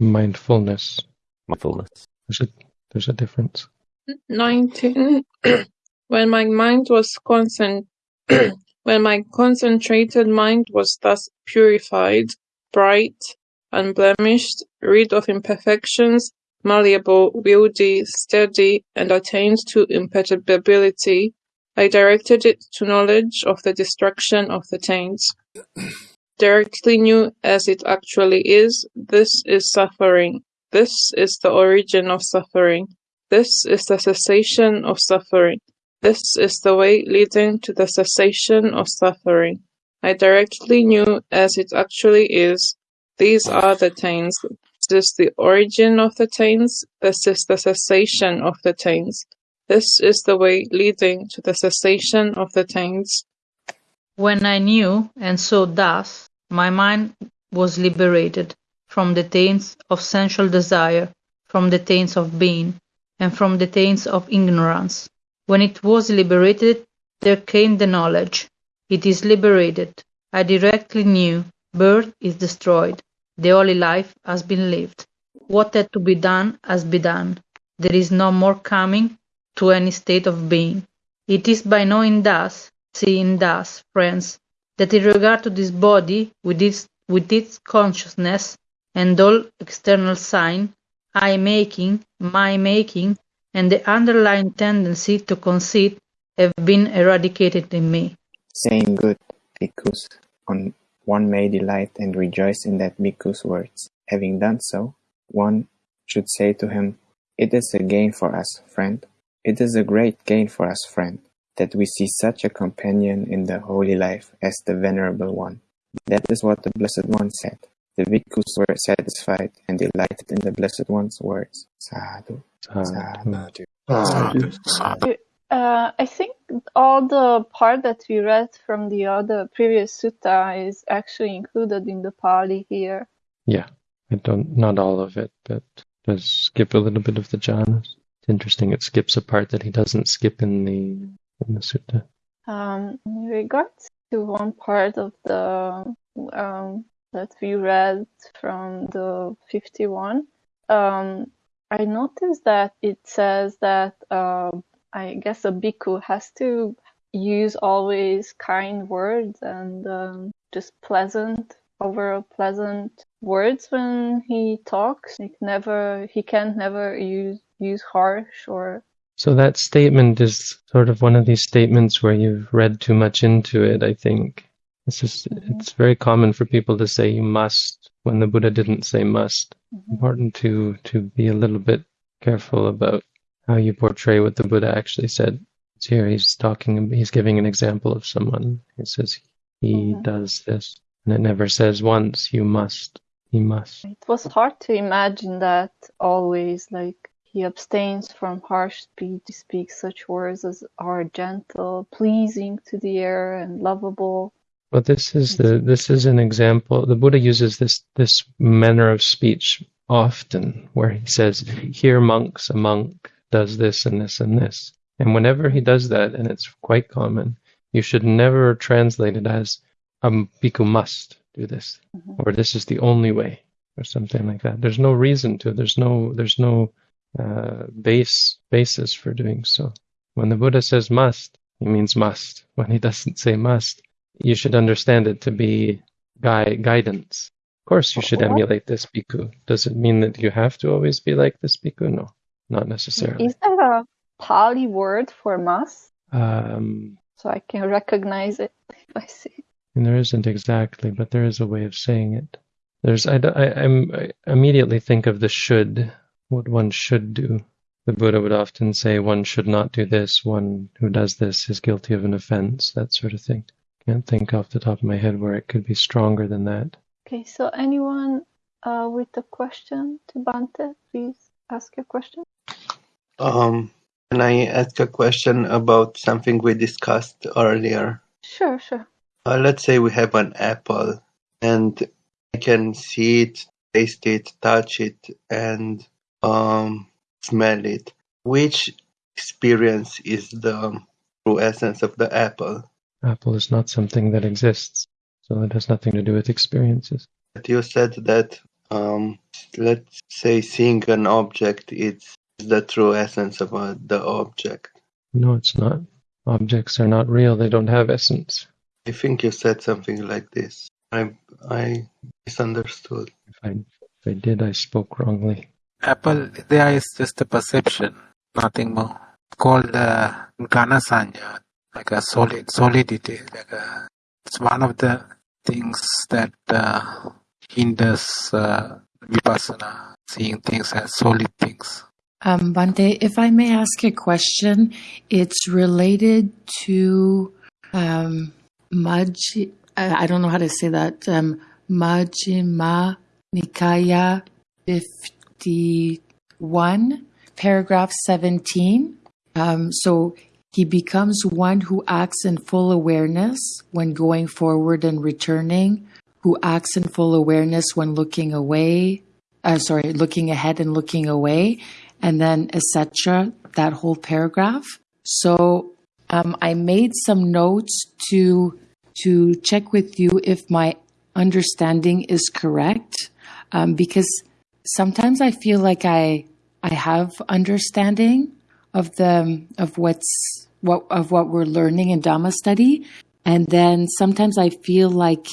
Mindfulness. Mindfulness. There's a, there's a difference. 19 when my mind was concent when my concentrated mind was thus purified bright unblemished rid of imperfections malleable wieldy steady and attained to imperturbability i directed it to knowledge of the destruction of the taints directly knew as it actually is this is suffering this is the origin of suffering this is the cessation of suffering. This is the way leading to the cessation of suffering. I directly knew as it actually is. These are the taints. This is the origin of the taints. This is the cessation of the taints. This is the way leading to the cessation of the taints. When I knew and saw thus, my mind was liberated from the taints of sensual desire, from the taints of being, and from the taints of ignorance. When it was liberated, there came the knowledge. It is liberated. I directly knew. Birth is destroyed. The holy life has been lived. What had to be done has been done. There is no more coming to any state of being. It is by knowing thus, seeing thus, friends, that in regard to this body, with its, with its consciousness and all external sign, I making, my making, and the underlying tendency to conceit have been eradicated in me. Saying good, because on one may delight and rejoice in that bhikkhu's words. Having done so, one should say to him, It is a gain for us, friend. It is a great gain for us, friend, that we see such a companion in the holy life as the Venerable One. That is what the Blessed One said. The bhikkhus were satisfied and delighted in the Blessed One's words. Sadhu. Sadhu. Uh, I think all the part that we read from the other previous sutta is actually included in the Pali here. Yeah, I don't, not all of it, but does skip a little bit of the jhanas. It's interesting. It skips a part that he doesn't skip in the in the sutta. Um, in regards to one part of the um, that we read from the 51, um, I noticed that it says that uh, I guess a bhikkhu has to use always kind words and um, just pleasant, overall pleasant words when he talks. Like never, he can't never use use harsh or. So that statement is sort of one of these statements where you've read too much into it. I think it's just Mm-hmm. it's very common for people to say you must when the Buddha didn't say must. Mm-hmm. Important to to be a little bit careful about how you portray what the Buddha actually said. It's here he's talking he's giving an example of someone. He says he Mm-hmm. does this. And it never says once you must. He must. It was hard to imagine that always, like he abstains from harsh speech, he speaks such words as are gentle, pleasing to the ear, and lovable. But this is the this is an example. The Buddha uses this this manner of speech often, where he says, "Here, monks, a monk does this and this and this." And whenever he does that, and it's quite common, you should never translate it as a bhikkhu must do this, or this is the only way, or something like that. There's no reason to. There's no there's no uh, base basis for doing so. When the Buddha says must, he means must. When he doesn't say must, you should understand it to be gui- guidance. Of course, you should emulate this bhikkhu. Does it mean that you have to always be like this bhikkhu? No, not necessarily. Is there a Pali word for mass? Um, So I can recognize it if I see it. and there isn't exactly, but there is a way of saying it. There's, I, I, I'm, I immediately think of the should, what one should do. The Buddha would often say one should not do this, one who does this is guilty of an offense, that sort of thing. Can't think off the top of my head where it could be stronger than that. Okay, so anyone uh, with a question to Bhante, please ask your question. Um, can I ask a question about something we discussed earlier? Sure, sure. Uh, let's say we have an apple and I can see it, taste it, touch it, and um, smell it. Which experience is the true essence of the apple? Apple is not something that exists, so it has nothing to do with experiences. But you said that, um, let's say, seeing an object is the true essence of uh, the object. No, it's not. Objects are not real, they don't have essence. I think you said something like this. I I misunderstood. If I, if I did, I spoke wrongly. Apple there is just a perception, nothing more. Called uh, Ghanasanya, like a solid solidity. Like a, it's one of the things that uh, hinders uh, vipassana, seeing things as solid things. Um, Bhante, if I may ask a question, it's related to um, Majji, I don't know how to say that, um, Majjhima Nikaya 51, paragraph 17. Um, so he becomes one who acts in full awareness when going forward and returning, who acts in full awareness when looking away, uh, sorry, looking ahead and looking away, and then etc. That whole paragraph. So um, I made some notes to to check with you if my understanding is correct, um, because sometimes I feel like I I have understanding of the of what's what of what we're learning in Dhamma study, and then sometimes I feel like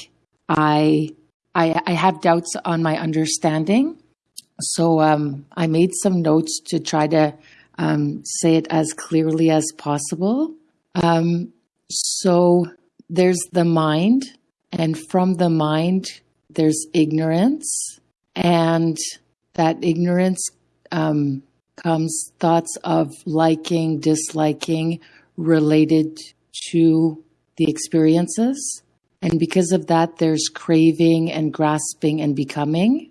I I, I have doubts on my understanding. So um, I made some notes to try to um, say it as clearly as possible. Um, so there's the mind, and from the mind, there's ignorance, and that ignorance um, comes thoughts of liking, disliking related to the experiences. And because of that, there's craving and grasping and becoming,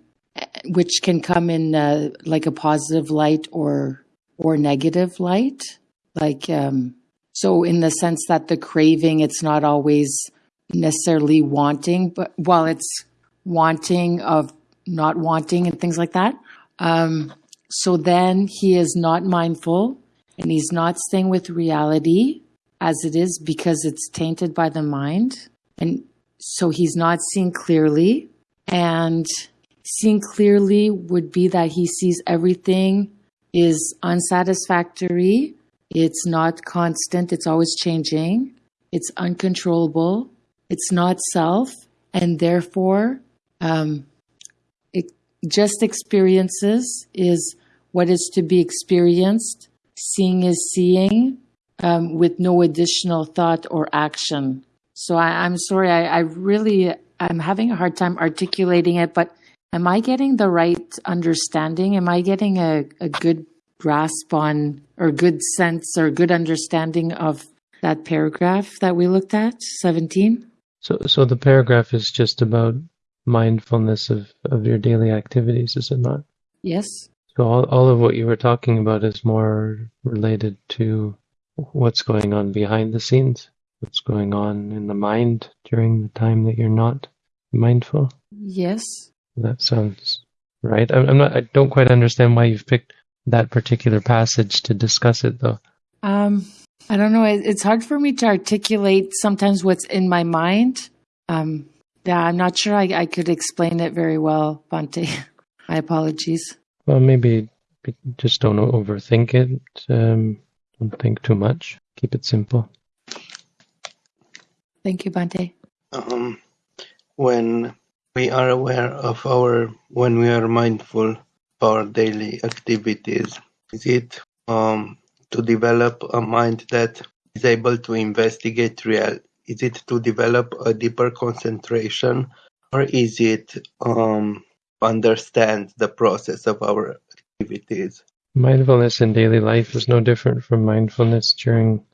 which can come in uh, like a positive light or or negative light. Like um, so, in the sense that the craving, it's not always necessarily wanting, but while it's wanting of not wanting and things like that. Um, so then he is not mindful and he's not staying with reality as it is because it's tainted by the mind. And so he's not seeing clearly. And seeing clearly would be that he sees everything is unsatisfactory. It's not constant. It's always changing. It's uncontrollable. It's not self. And therefore, um, it, just experiences is what is to be experienced. Seeing is seeing um, with no additional thought or action. So I, I'm sorry, I, I really, I'm having a hard time articulating it, but am I getting the right understanding? Am I getting a, a good grasp on or good sense or good understanding of that paragraph that we looked at, 17? So, so the paragraph is just about mindfulness of, of your daily activities, is it not? Yes. So all, all of what you were talking about is more related to what's going on behind the scenes, what's going on in the mind during the time that you're not mindful. Yes. That sounds right. I'm, I'm not. I don't quite understand why you've picked that particular passage to discuss it, though. Um, I don't know. It's hard for me to articulate sometimes what's in my mind. Um, yeah, I'm not sure I, I could explain it very well, Bhante. my apologies. Well, maybe just don't overthink it. Um, don't think too much. Keep it simple. Thank you, Bhante. Um, when we are aware of our, when we are mindful of our daily activities, is it um, to develop a mind that is able to investigate real? Is it to develop a deeper concentration, or is it um, understand the process of our activities? Mindfulness in daily life is no different from mindfulness during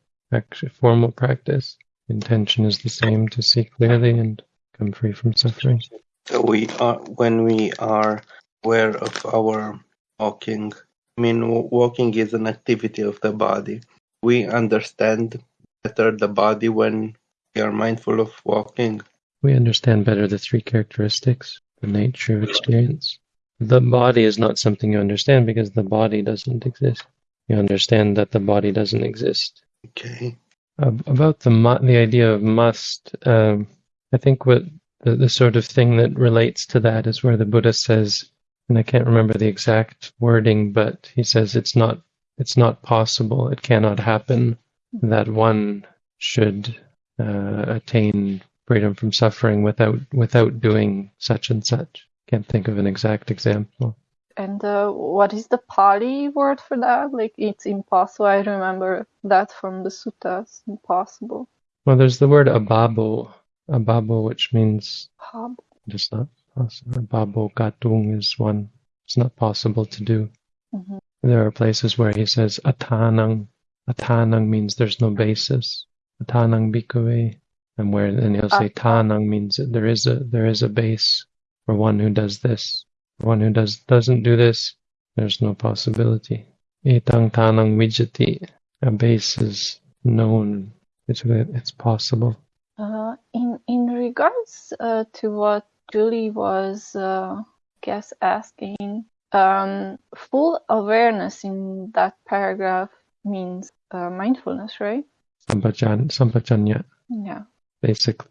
formal practice. Intention is the same to see clearly and come free from suffering. So we are when we are aware of our walking. I mean, walking is an activity of the body. We understand better the body when we are mindful of walking. We understand better the three characteristics, the nature of experience. The body is not something you understand because the body doesn't exist. You understand that the body doesn't exist. Okay. About the the idea of must, um, I think what the, the sort of thing that relates to that is where the Buddha says, and I can't remember the exact wording, but he says it's not it's not possible, it cannot happen that one should uh, attain freedom from suffering without without doing such and such. Can't think of an exact example. And uh, what is the Pali word for that? Like it's impossible. I remember that from the suttas. Impossible. Well, there's the word ababo, ababo, which means Hab. it's not possible. Ababo gatung is one. It's not possible to do. Mhm. There are places where he says atanang. Atanang means there's no basis. Atanang bhikkhave. And where then he'll say tanang means that there is a there is a base for one who does this. For one who does doesn't do this, there's no possibility. Etang tanang vijati. A base is known. It's it's possible. Uh, in in regards uh, to what Julie was, uh, guess asking, um, full awareness in that paragraph means uh, mindfulness, right? Sampajan, sampajanya, Yeah. basic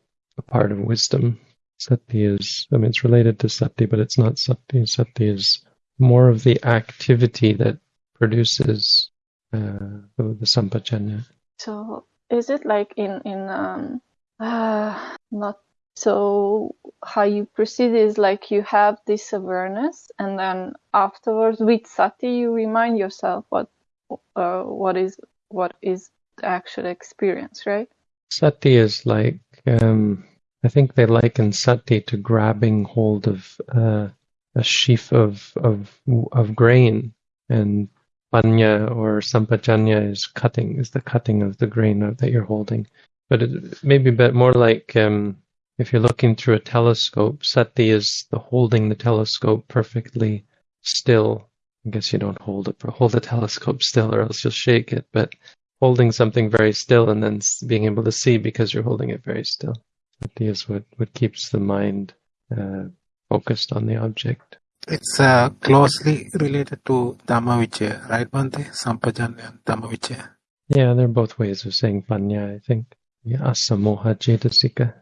part of wisdom. Sati is, I mean, it's related to sati, but it's not sati. Sati is more of the activity that produces uh, the, the sampajanya. So is it like in in um uh not so how you proceed is like you have this awareness and then afterwards with sati you remind yourself what uh what is what is the actual experience, right? Sati is like, um, I think they liken sati to grabbing hold of uh, a sheaf of, of of grain, and panya or sampajanya is cutting, is the cutting of the grain that you're holding. But it may be a bit more like um, if you're looking through a telescope, sati is the holding the telescope perfectly still. I guess you don't hold it, hold the telescope still, or else you'll shake it. But holding something very still and then being able to see because you're holding it very still. Sati is what, what keeps the mind uh, focused on the object. It's uh, closely related to Dhammavichaya, right, Bhante? Sampajanya and Dhammavichaya. Yeah, they're both ways of saying panya, I think. Asamoha cetasika.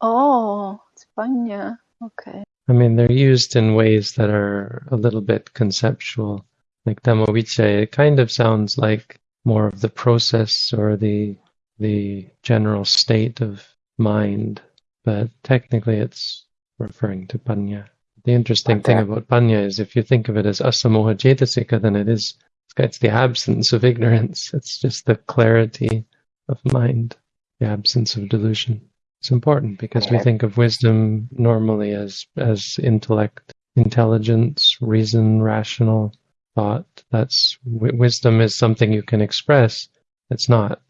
Oh, it's panya. Okay. I mean, they're used in ways that are a little bit conceptual. Like Dhammavichaya, it kind of sounds like more of the process or the the general state of mind, but technically it's referring to panya. The interesting thing about panya is if you think of it as asamoha cetasika, then it is it's the absence of ignorance. It's just the clarity of mind, the absence of delusion. It's important because we think of wisdom normally as as intellect, intelligence, reason, rational thought. That's wi- wisdom is something you can express. It's not.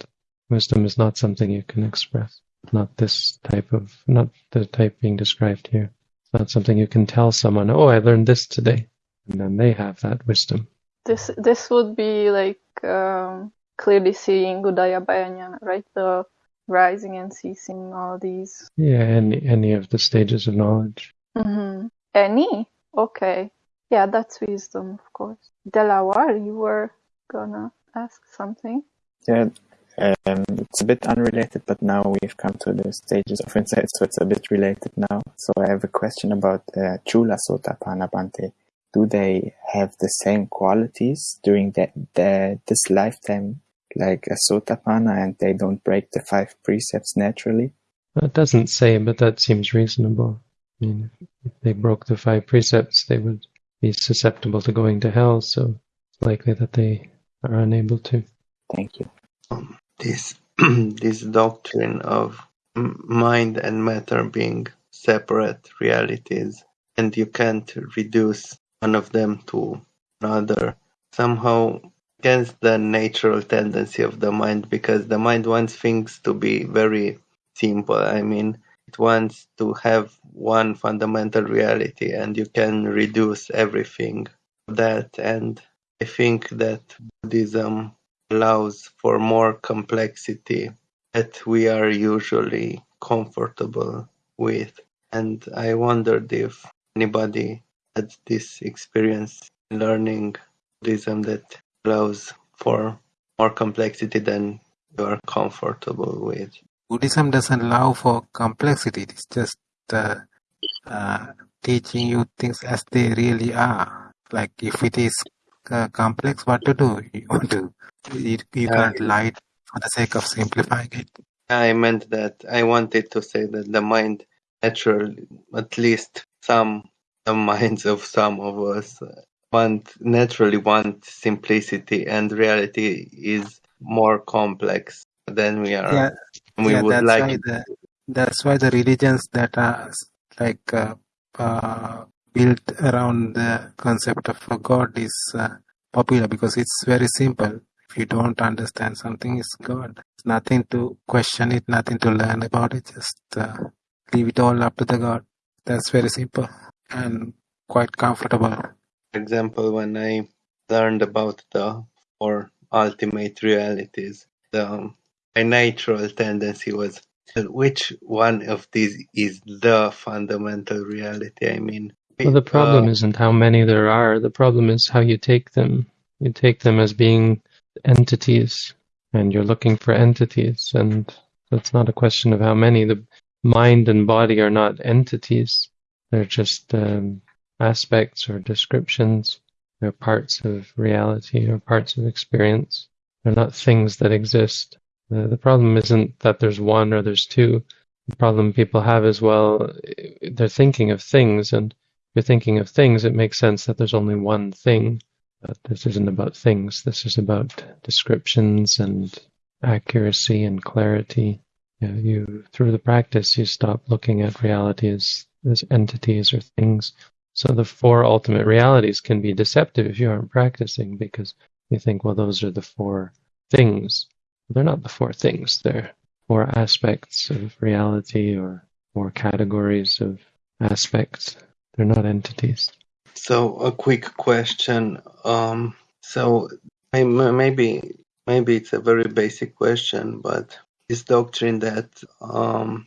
Wisdom is not something you can express. Not this type of, not the type being described here. It's not something you can tell someone, oh, I learned this today. And then they have that wisdom. This this would be like um, clearly seeing Udaya Bayanya, right? The rising and ceasing, all these. Yeah, any, any of the stages of knowledge. hmm Any? Okay. Yeah, that's wisdom, of course. Delaware, you were gonna ask something. Yeah, um, it's a bit unrelated, but now we've come to the stages of insight, so it's a bit related now. So I have a question about uh, Chula Sotapanna Bhante. Do they have the same qualities during the, the this lifetime, like a Sotapanna, and they don't break the five precepts naturally? It doesn't say, but that seems reasonable. I mean, if they broke the five precepts, they would be susceptible to going to hell, so it's likely that they are unable to. Thank you. This this doctrine of m- mind and matter being separate realities, and you can't reduce one of them to another, somehow against the natural tendency of the mind, because the mind wants things to be very simple. I mean, it wants to have one fundamental reality, and you can reduce everything that. And I think that Buddhism allows for more complexity that we are usually comfortable with. And I wondered if anybody had this experience learning Buddhism that allows for more complexity than you are comfortable with. Buddhism doesn't allow for complexity. It's just uh, uh, teaching you things as they really are. Like if it is uh, complex, what to do? You want to you, you can't lie for the sake of simplifying it. I meant that I wanted to say that the mind naturally, at least some the minds of some of us want naturally want simplicity and reality is more complex than we are. Yeah, we yeah. would That's like why the that's why the religions that are like uh, uh, built around the concept of a god is uh, popular because it's very simple. If you don't understand something, it's God. It's nothing to question it, nothing to learn about it. Just uh, leave it all up to the God. That's very simple and quite comfortable. For example, when I learned about the four ultimate realities, the my natural tendency was which one of these is the fundamental reality? I mean, Well, the problem uh, isn't how many there are. The problem is how you take them. You take them as being entities, and you're looking for entities, and it's not a question of how many. The mind and body are not entities. They're just um, aspects or descriptions. They're parts of reality or parts of experience. They're not things that exist. The, the problem isn't that there's one or there's two. The problem people have is, well, they're thinking of things, and if you're thinking of things, it makes sense that there's only one thing. But this isn't about things. This is about descriptions and accuracy and clarity. You, know, you through the practice, you stop looking at reality as, as entities or things. So the four ultimate realities can be deceptive if you aren't practicing because you think, well, those are the four things. They're not the four things. They're four aspects of reality or four categories of aspects. They're not entities. So a quick question. Um, so maybe maybe it's a very basic question, but this doctrine that um,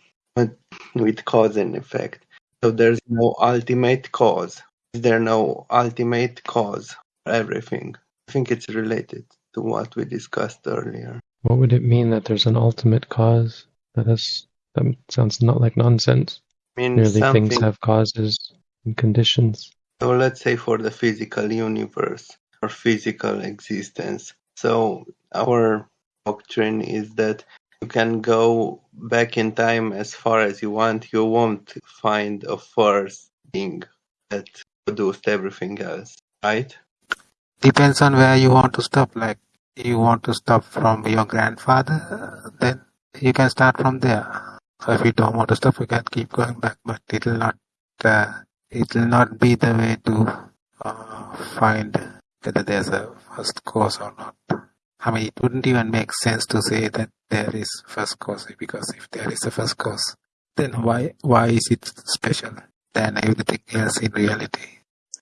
with cause and effect. So there's no ultimate cause. Is there no ultimate cause for everything? I think it's related to what we discussed earlier. What would it mean that there's an ultimate cause? That is, that sounds not like nonsense. I mean, Clearly, things have causes and conditions. So let's say for the physical universe or physical existence. So our doctrine is that you can go back in time as far as you want. You won't find a first thing that produced everything else, right? Depends on where you want to stop. Like you want to stop from your grandfather, then you can start from there. If you don't want to stop, you can keep going back, but it will not. Uh, it will not be the way to uh, find whether there's a first cause or not. I mean, it wouldn't even make sense to say that there is first cause because if there is a first cause, then why why is it special than everything else in reality?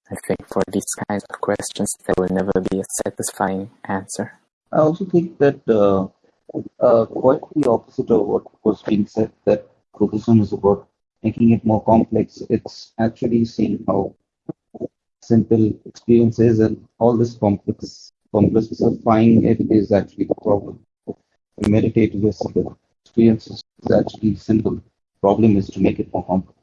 I think for these kinds of questions, there will never be a satisfying answer. I also think that uh, uh, quite the opposite of what was being said, that Buddhism is about making it more complex. It's actually seeing how simple experience is, and all this complex complexifying it is actually the problem. The meditative is the experience is actually simple. Problem is to make it more complex.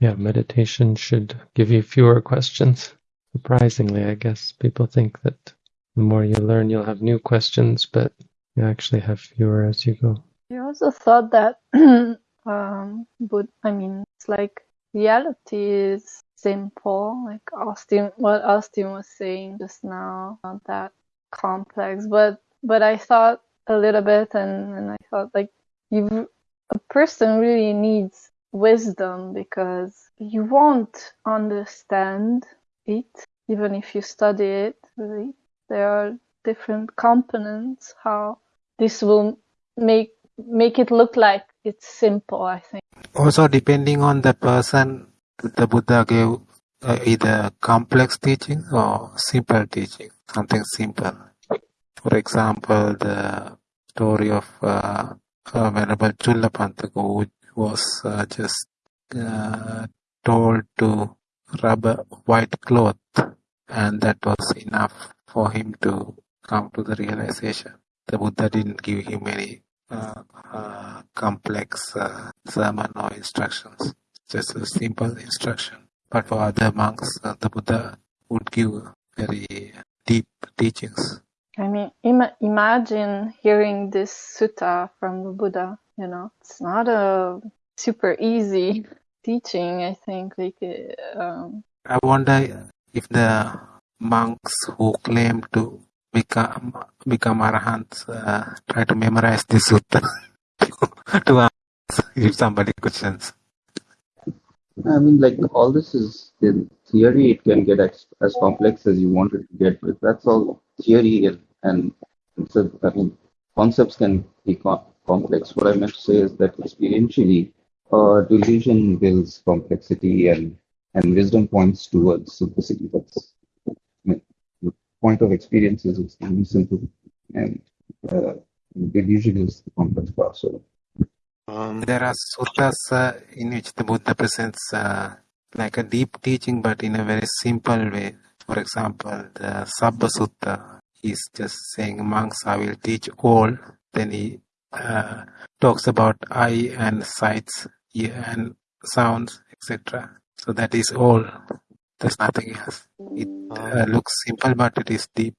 Yeah, meditation should give you fewer questions. Surprisingly, I guess people think that the more you learn, you'll have new questions, but you actually have fewer as you go. I also thought that um, but I mean, it's like reality is simple, like Austin, what Austin was saying just now, not that complex. But but I thought a little bit, and and I thought like you, a person really needs wisdom because you won't understand it even if you study it. Really, there are different components how this will make make it look like it's simple. I think. Also, depending on the person, the Buddha gave uh, either complex teaching or simple teaching, something simple. For example, the story of uh, uh, Venerable who was uh, just uh, told to rub a white cloth, and that was enough for him to come to the realization. The Buddha didn't give him any uh, uh, complex sermon or instructions, just a simple instruction. But for other monks, uh, the Buddha would give very deep teachings. I mean, Im- imagine hearing this sutta from the Buddha. You know, it's not a super easy teaching. I think, like, um, I wonder if the monks who claim to become become arahants uh, try to memorize this sutta to ask if somebody questions. I mean, like all this is in theory. It can get as, as complex as you want it to get, but that's all theory, and, so I mean, concepts can be co- complex. What I meant to say is that experientially, uh, delusion builds complexity, and and wisdom points towards simplicity. That's I mean, the point of experience is extremely simple, and uh, delusion is the complex part. So. Um, There are suttas uh, in which the Buddha presents uh, like a deep teaching, but in a very simple way. For example, the Sabba Sutta, he's just saying, monks, I will teach all. Then he uh, talks about eye and sights, ear and sounds, etc. So that is all. There's nothing else. It uh, looks simple, but it is deep.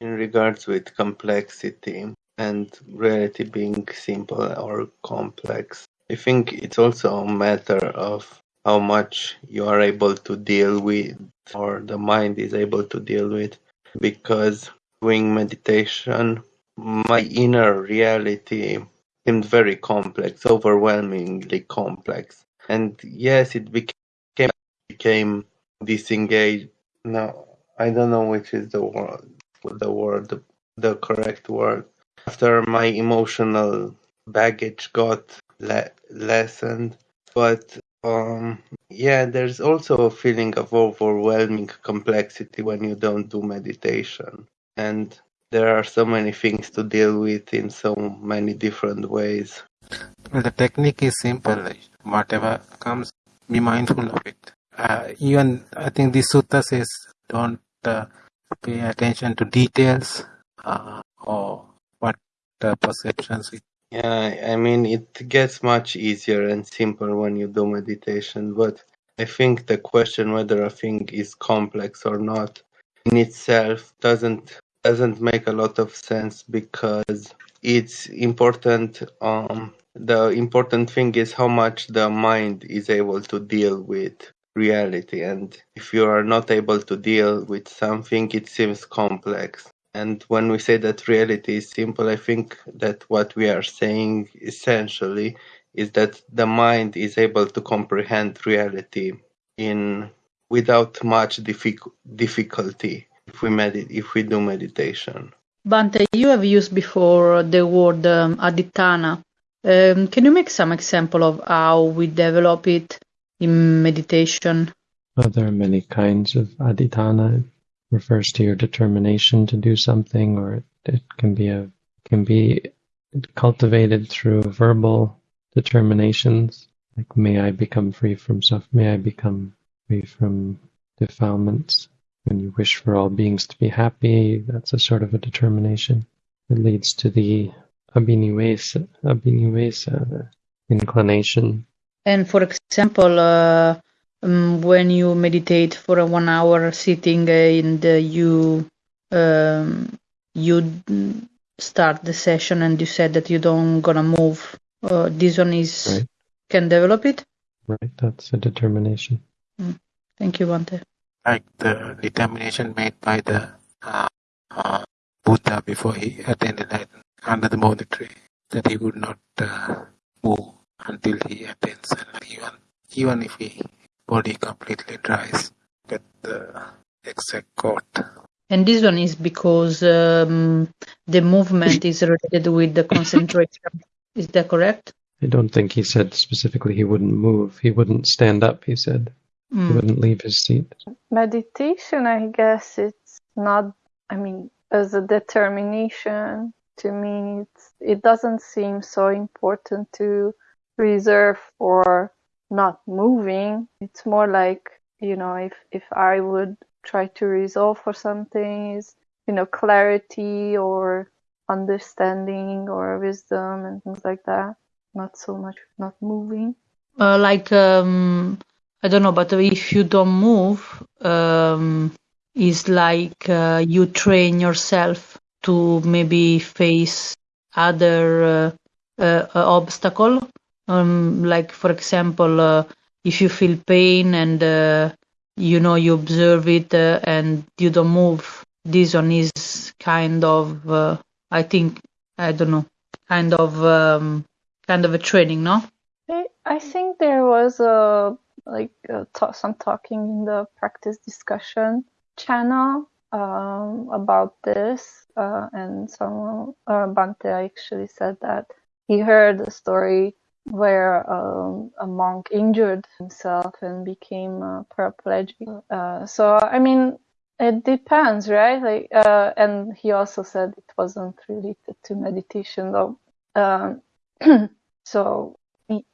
in regards with complexity and reality being simple or complex, I think it's also a matter of how much you are able to deal with or the mind is able to deal with because doing meditation my inner reality seemed very complex overwhelmingly complex. And yes it became became disengaged. No i don't know which is the word the word the, the correct word after my emotional baggage got le- lessened but um yeah there's also a feeling of overwhelming complexity when you don't do meditation and there are so many things to deal with in so many different ways the technique is simple. Whatever comes, be mindful of it. Uh, even I think the sutta says don't uh, pay attention to details uh, or Yeah, I mean, it gets much easier and simpler when you do meditation, but I think the question whether a thing is complex or not in itself doesn't doesn't make a lot of sense because it's important um the important thing is how much the mind is able to deal with reality. And if you are not able to deal with something it seems complex and when we say that reality is simple, I think that what we are saying essentially is that the mind is able to comprehend reality in without much diffic- difficulty if we med- if we do meditation. Bhante, you have used before the word um, adhitthana. Um, can you make some example of how we develop it in meditation? Well, there are many kinds of adhitthana. Refers to your determination to do something, or it, it can be a can be cultivated through verbal determinations, like may I become free from suffering, may I become free from defilements. When you wish for all beings to be happy, that's a sort of a determination. It leads to the abhinivesa, abhinivesa the inclination. And for example, uh, um, when you meditate for a one hour sitting and uh, you um, you start the session and you said that you don't gonna move uh, this one is Right. can develop it. Right. That's a determination. Thank you, Bhante. like the determination made by the uh, uh, Buddha before he attained enlightenment under the Bodhi tree that he would not uh, move until he attains enlightenment. Even, even if his body completely dries, get the exact quote. And this one is because um, the movement is related with the concentration. Is that correct? I don't think he said specifically he wouldn't move. He wouldn't stand up, he said. He Mm. wouldn't leave his seat. Meditation, I guess it's not, I mean, as a determination, to me, it's, it doesn't seem so important to reserve for not moving. It's more like, you know, if, if I would try to resolve for something is, you know, clarity or understanding or wisdom and things like that. Not so much not moving. Uh, like um, I don't know, but if you don't move, um, it's like uh, you train yourself to maybe face other uh, uh, obstacle. Um, like for example, uh, if you feel pain and uh, you know you observe it uh, and you don't move, this one is kind of, uh, I think, I don't know, kind of, um, kind of a training, no? I, think there was a like uh ta- some talking in the practice discussion channel um, about this, uh, and someone uh, Bhante actually said that he heard a story where um, a monk injured himself and became paraplegic. Uh, so I mean, it depends, right? Like, uh, and he also said it wasn't related to meditation, though. Um, so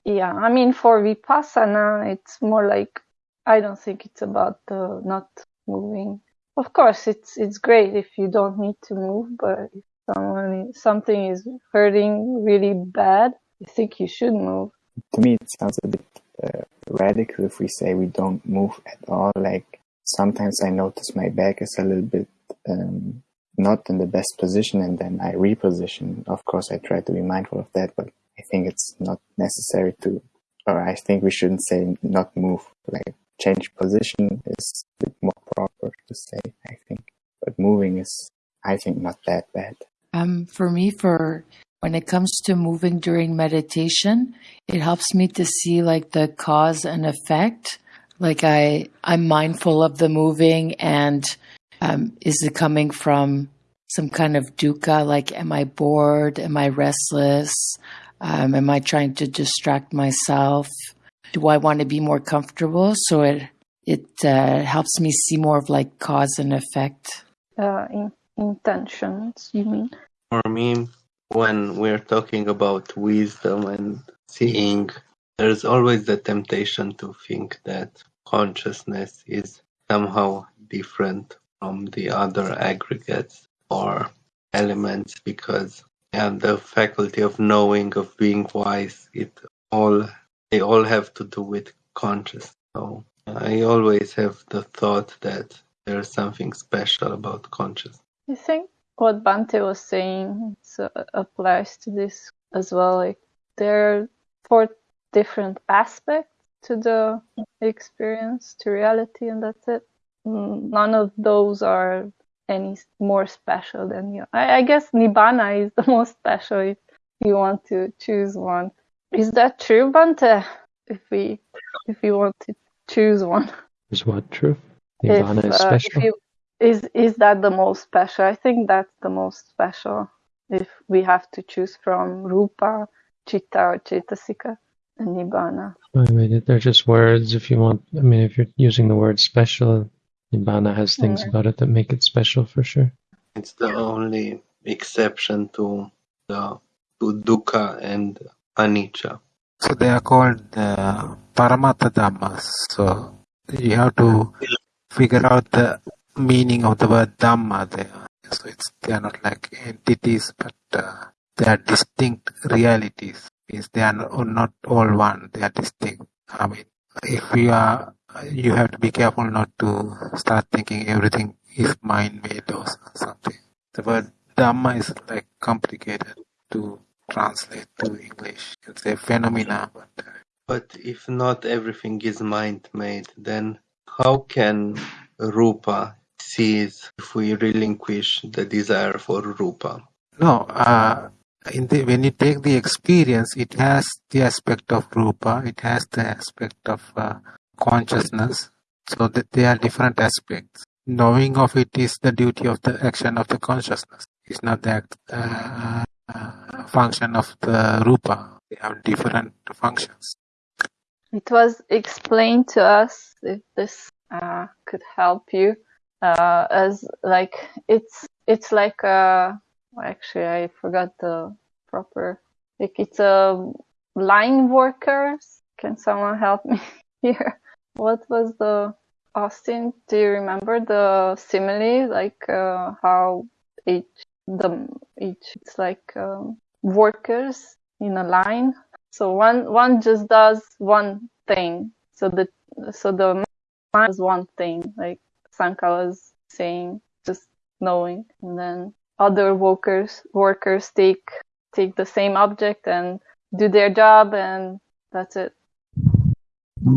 yeah, I mean, for vipassana, it's more like I don't think it's about not moving. Of course, it's it's great if you don't need to move, but if someone something is hurting really bad, I think you should move. To me, it sounds a bit uh, radical if we say we don't move at all. Like sometimes I notice my back is a little bit um, not in the best position, and then I reposition. Of course, I try to be mindful of that, but I think it's not necessary to, or I think we shouldn't say not move. Like change position is a bit more proper to say, I think. But moving is, I think, not that bad. Um, for me, for when it comes to moving during meditation, it helps me to see like the cause and effect. Like I, I'm mindful of the moving and um, is it coming from some kind of dukkha? Like, am I bored? Am I restless? Um, am I trying to distract myself? Do I want to be more comfortable? So it it uh, helps me see more of like cause and effect. Uh, in, intentions, you mean? For me, when we're talking about wisdom and seeing, there's always the temptation to think that consciousness is somehow different from the other aggregates or elements because yeah, the faculty of knowing, of being wise, it all they all have to do with consciousness. So I always have the thought that there's something special about consciousness. I think what Bhante was saying applies to this as well. Like there are four different aspects to the experience, to reality, and that's it. None of those are any more special than you. I, I guess Nibbana is the most special if you want to choose one. Is that true, Bhante? If we if you want to choose one. Is what true? If, Nibbana is uh, if special. you, is is that the most special? I think that's the most special. If we have to choose from Rupa, Chitta, or Cetasika, and Nibbana. I mean, they're just words. If you want, I mean, if you're using the word special, Nibbana has things Yeah. about it that make it special for sure. It's the only exception to the to dukkha and anicca. So they are called uh, the Paramattha Dhammas. So you have to figure out the meaning of the word Dhamma there. So it's they are not like entities, but uh, they are distinct realities. Means they are not, all one. They are distinct. I mean, if you are, you have to be careful not to start thinking everything is mind made or something. The word Dhamma is like complicated to translate to English. Can say phenomena, but uh, But if not everything is mind made, then how can Rupa cease if we relinquish the desire for Rupa? no. Uh, in the, when you take the experience, it has the aspect of rupa. It has the aspect of uh, consciousness. So that they are different aspects. Knowing of it is the duty of the action of the consciousness. It's not the uh, uh, function of the rupa. They have different functions. It was explained to us, if this uh, could help you, uh, as like it's it's like a actually I forgot the proper like it's a line workers. Can someone help me here? What was the Austin? Do you remember the simile? Like uh, how each the each it's like um, workers in a line. So one one just does one thing. So the so the mind does one thing, like Sanka was saying, just knowing, and then other workers workers take take the same object and do their job, and that's it.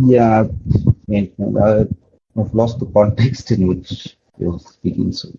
Yeah, I've lost the context in which you're speaking. So,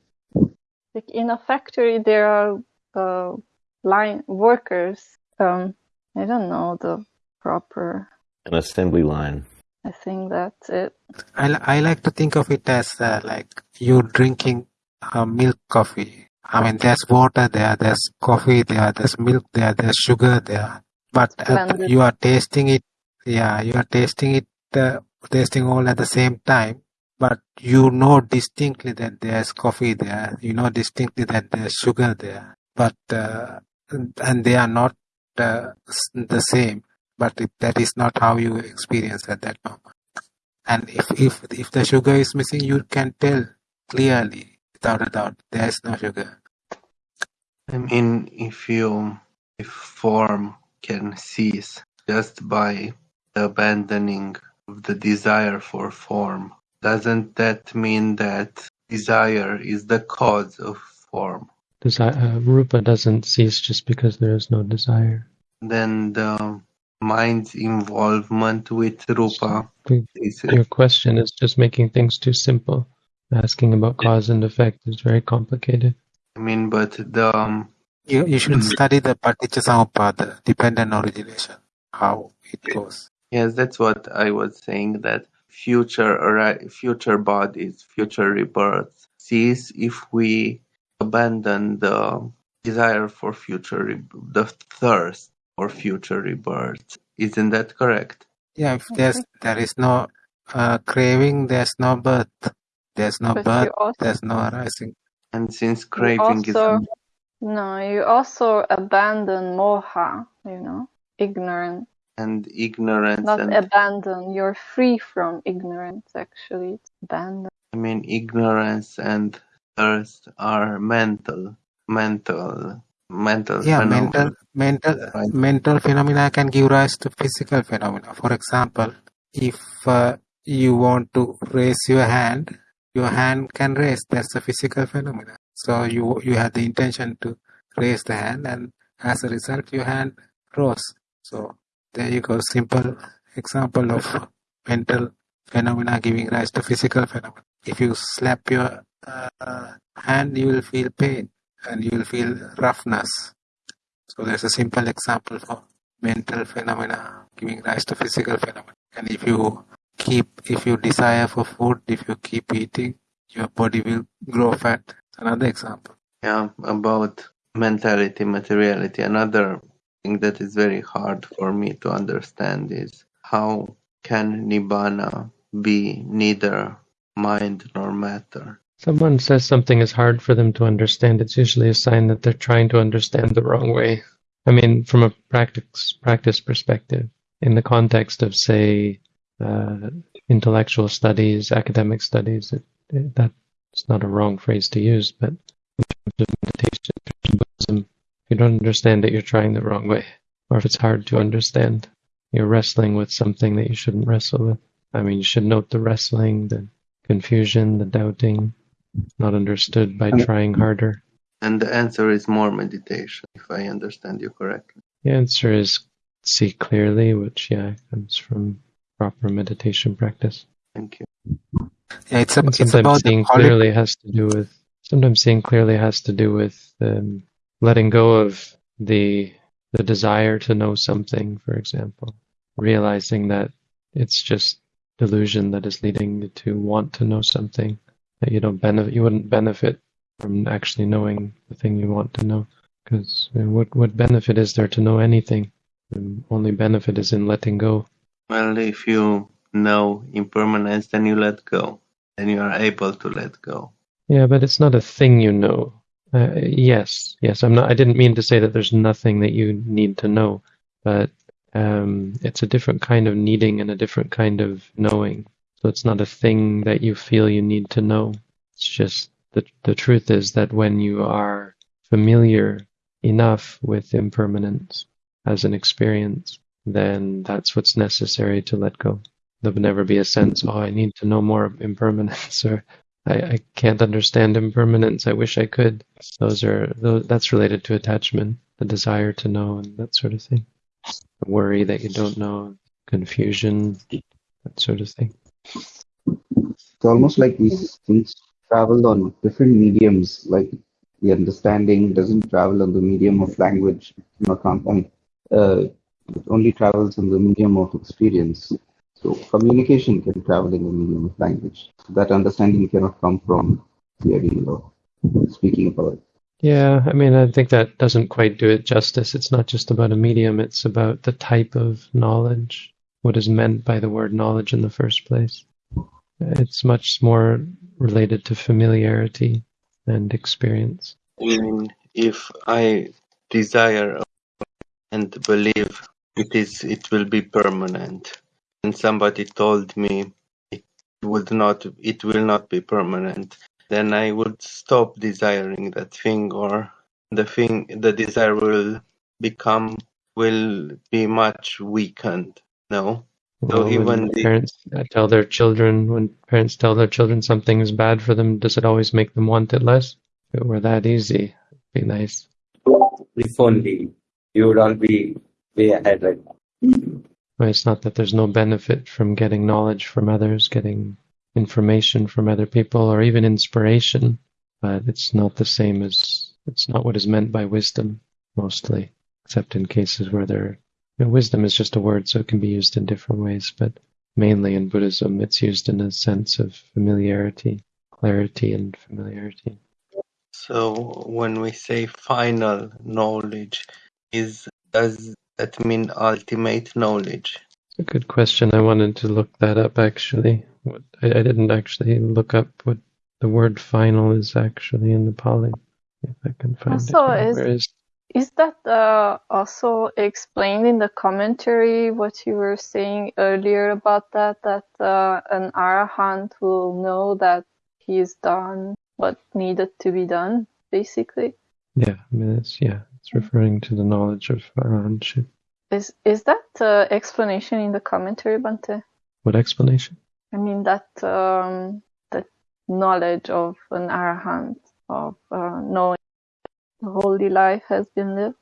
Like in a factory, there are uh, line workers. Um, I don't know the proper. An assembly line. I think that's it. I, I like to think of it as uh, like you drinking uh, milk coffee. I mean, there's water there, there's coffee there, there's milk there, there's sugar there. But uh, you are tasting it, yeah, you are tasting it, uh, tasting all at the same time. But you know distinctly that there's coffee there. You know distinctly that there's sugar there. But uh, and they are not uh, the same. But it, that is not how you experience at that moment. And if, if, if the sugar is missing, you can tell clearly, without a doubt, there is no sugar. I mean, if you, if form can cease just by the abandoning of the desire for form, doesn't that mean that desire is the cause of form? Desi- uh, rupa doesn't cease just because there is no desire. Then the mind's involvement with rupa Your question is just making things too simple. Asking about cause and effect is very complicated. I mean, but the um, You, you should study the Paticca dependent origination, how it goes. yes, that's what I was saying. That future arri- future bodies, future rebirths cease if we abandon the desire for future, the thirst for future rebirths. Isn't that correct? Yeah, if there's, there is no uh, craving, there's no birth. There's no But birth, also- there's no arising. And since You craving is no, you also abandon moha, you know, ignorance. and ignorance Not and abandon, you're free from ignorance, actually. It's abandon. I mean ignorance and thirst are mental, mental, mental Yeah, phenomena. mental, mental, mental phenomena can give rise to physical phenomena. For example, if uh, you want to raise your hand, your hand can raise. That's a physical phenomena. So you you have the intention to raise the hand, and as a result, your hand rose. So there you go. Simple example of mental phenomena giving rise to physical phenomena. If you slap your uh, hand, you will feel pain and you will feel roughness. So there's a simple example for mental phenomena giving rise to physical phenomena. And if you keep, if you desire for food, if you keep eating, your body will grow fat. Another example. Yeah, about mentality, materiality. Another thing that is very hard for me to understand is how can nibbana be neither mind nor matter? Someone says something is hard for them to understand, it's usually a sign that they're trying to understand the wrong way. I mean, from a practice practice perspective, in the context of, say, uh, intellectual studies, academic studies, it, it, that's not a wrong phrase to use, but in terms of meditation, Buddhism, if you don't understand it, you're trying the wrong way. Or if it's hard to understand, you're wrestling with something that you shouldn't wrestle with. I mean, you should note the wrestling, the confusion, the doubting, not understood by trying harder. And the answer is more meditation, if I understand you correctly. The answer is see clearly, which yeah comes from proper meditation practice. Thank you. Yeah, it's, a, And it's sometimes about the seeing quality. clearly has to do with sometimes seeing clearly has to do with um, letting go of the the desire to know something, for example, realizing that it's just delusion that is leading you to want to know something that you don't benefit you wouldn't benefit from actually knowing the thing you want to know because what what benefit is there to know anything the only benefit is in letting go Well, if you know impermanence, then you let go. Then you are able to let go. Yeah, but it's not a thing you know. Uh, yes, yes. I'm not. I didn't mean to say that there's nothing that you need to know, but um, it's a different kind of needing and a different kind of knowing. So it's not a thing that you feel you need to know. It's just the the truth is that when you are familiar enough with impermanence as an experience, then that's what's necessary to let go. There'll never be a sense, oh, I need to know more of impermanence, or I, I can't understand impermanence. I wish I could. Those are those, that's related to attachment, the desire to know, and that sort of thing. The worry that you don't know, confusion, that sort of thing. It's almost like these things travel on different mediums, like the understanding doesn't travel on the medium of language, you know, uh, it only travels on the medium of experience. So communication can travel in the medium of language. That understanding cannot come from hearing or speaking about it. Yeah, I mean, I think that doesn't quite do it justice. It's not just about a medium, it's about the type of knowledge, what is meant by the word knowledge in the first place. It's much more related to familiarity and experience. I mean, if I desire and believe it is, it will be permanent, and somebody told me it would not, it will not be permanent, then I would stop desiring that thing, or the thing, the desire will become, will be much weakened. No. So Well, when even the, parents uh, tell their children, when parents tell their children something is bad for them, does it always make them want it less? If it were that easy, it'd be nice. If only you would all be way ahead, right? Well, It's not that there's no benefit from getting knowledge from others, getting information from other people, or even inspiration, but it's not the same as, it's not what is meant by wisdom, mostly, except in cases where there, you know, wisdom is just a word, so it can be used in different ways, but mainly in Buddhism, it's used in a sense of familiarity, clarity and familiarity. so when we say final knowledge, is does that mean ultimate knowledge? It's a good question. I wanted to look that up actually. What, I, I didn't actually look up what the word final is actually in the Pali. If I can find Also, it. here. is Where is is that uh, also explained in the commentary? What you were saying earlier about that, that uh, an arahant will know that he's done what needed to be done, basically. Yeah, I mean it's yeah, it's referring to the knowledge of arahantship. Is is that uh, explanation in the commentary, Bhante? What explanation? I mean that um, that knowledge of an arahant of uh, knowing the holy life has been lived.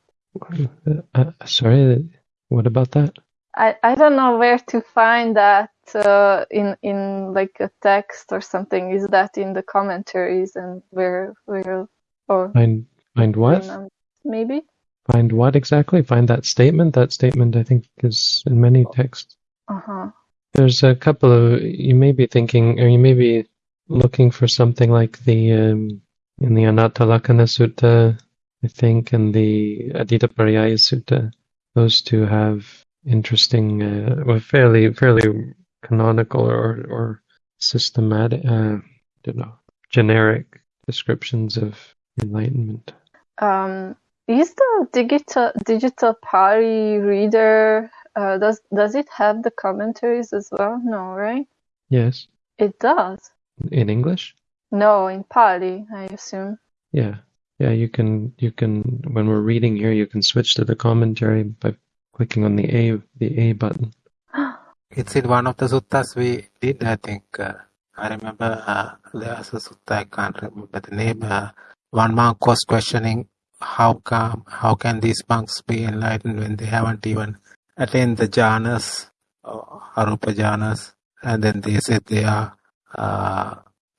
Uh, uh, sorry, what about that? I, I don't know where to find that uh, in in like a text or something. Is that in the commentaries and where where or Find find what? um, maybe? Find what exactly? Find that statement. That statement I think is in many texts. Uh huh. There's a couple of you may be thinking, or you may be looking for something like the um, in the Anatta Lakkhana Sutta, I think, and the Aditta Pariyaya Sutta. Those two have interesting, uh, well, fairly fairly canonical or or systematic, uh, don't know, generic descriptions of enlightenment. Um, is the digital digital Pali reader uh, does does it have the commentaries as well? No, right? Yes, It does. in English. No, in Pali, I assume. Yeah, yeah. You can you can when we're reading here, you can switch to the commentary by clicking on the A the A button. It's in one of the suttas we did, I think. Uh, I remember uh, there was a sutta, I can't remember the name. Uh, one monk was questioning how come how can these monks be enlightened when they haven't even attained the jhanas or arupa jhanas and then they said they are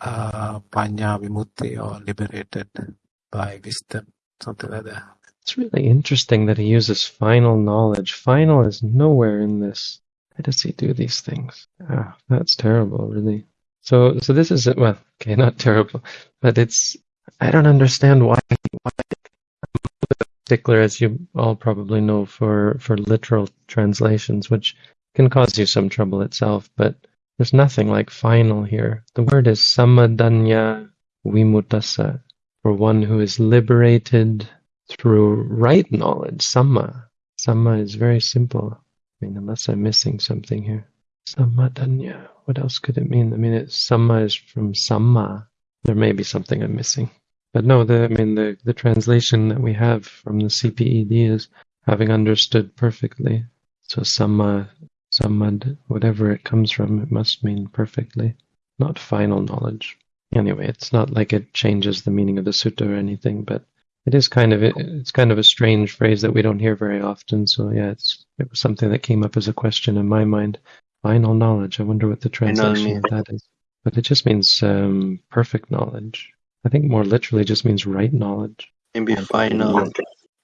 uh, panya vimutti or liberated by wisdom something like that It's really interesting that he uses final knowledge. Final is nowhere in this. How does he do these things? Ah, that's terrible, really. So, so this is well, okay, not terrible, but it's. I don't understand why. Why particular, as you all probably know, for for literal translations, which can cause you some trouble itself. But there's nothing like final here. The word is samadanya vimutasa, for one who is liberated through right knowledge, samma. Samma is very simple. I mean, unless I'm missing something here. Samadanya. What else could it mean? I mean, it, samma is from sama. There may be something I'm missing. But no, the, I mean, the, the translation that we have from the CPED is having understood perfectly. So samma, sammad, whatever it comes from, it must mean perfectly, not final knowledge. Anyway, it's not like it changes the meaning of the sutta or anything, but it is kind of it's kind of a strange phrase that we don't hear very often. So yeah, it's it was something that came up as a question in my mind. Final knowledge. I wonder what the translation of that is. But it just means um, perfect knowledge. I think more literally just means right knowledge. Maybe final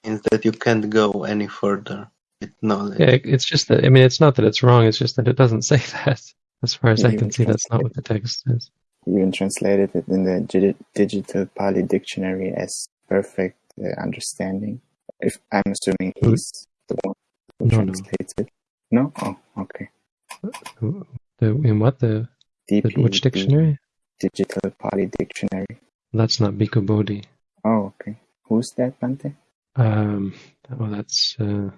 means that you can't go any further knowledge. Yeah, it's just that I mean it's not that it's wrong. It's just that it doesn't say that. As far as I can see, that's not what the text says. You even translated it in the digital Pali dictionary as perfect uh, understanding. If I'm assuming he's the one who No, no. translates it. No? Oh, okay. The, in what the, the which dictionary? Digital Pali Dictionary. That's not Bhikkhu Bodhi. Oh, okay. Who's that, Bhante? Um, well, that's uh,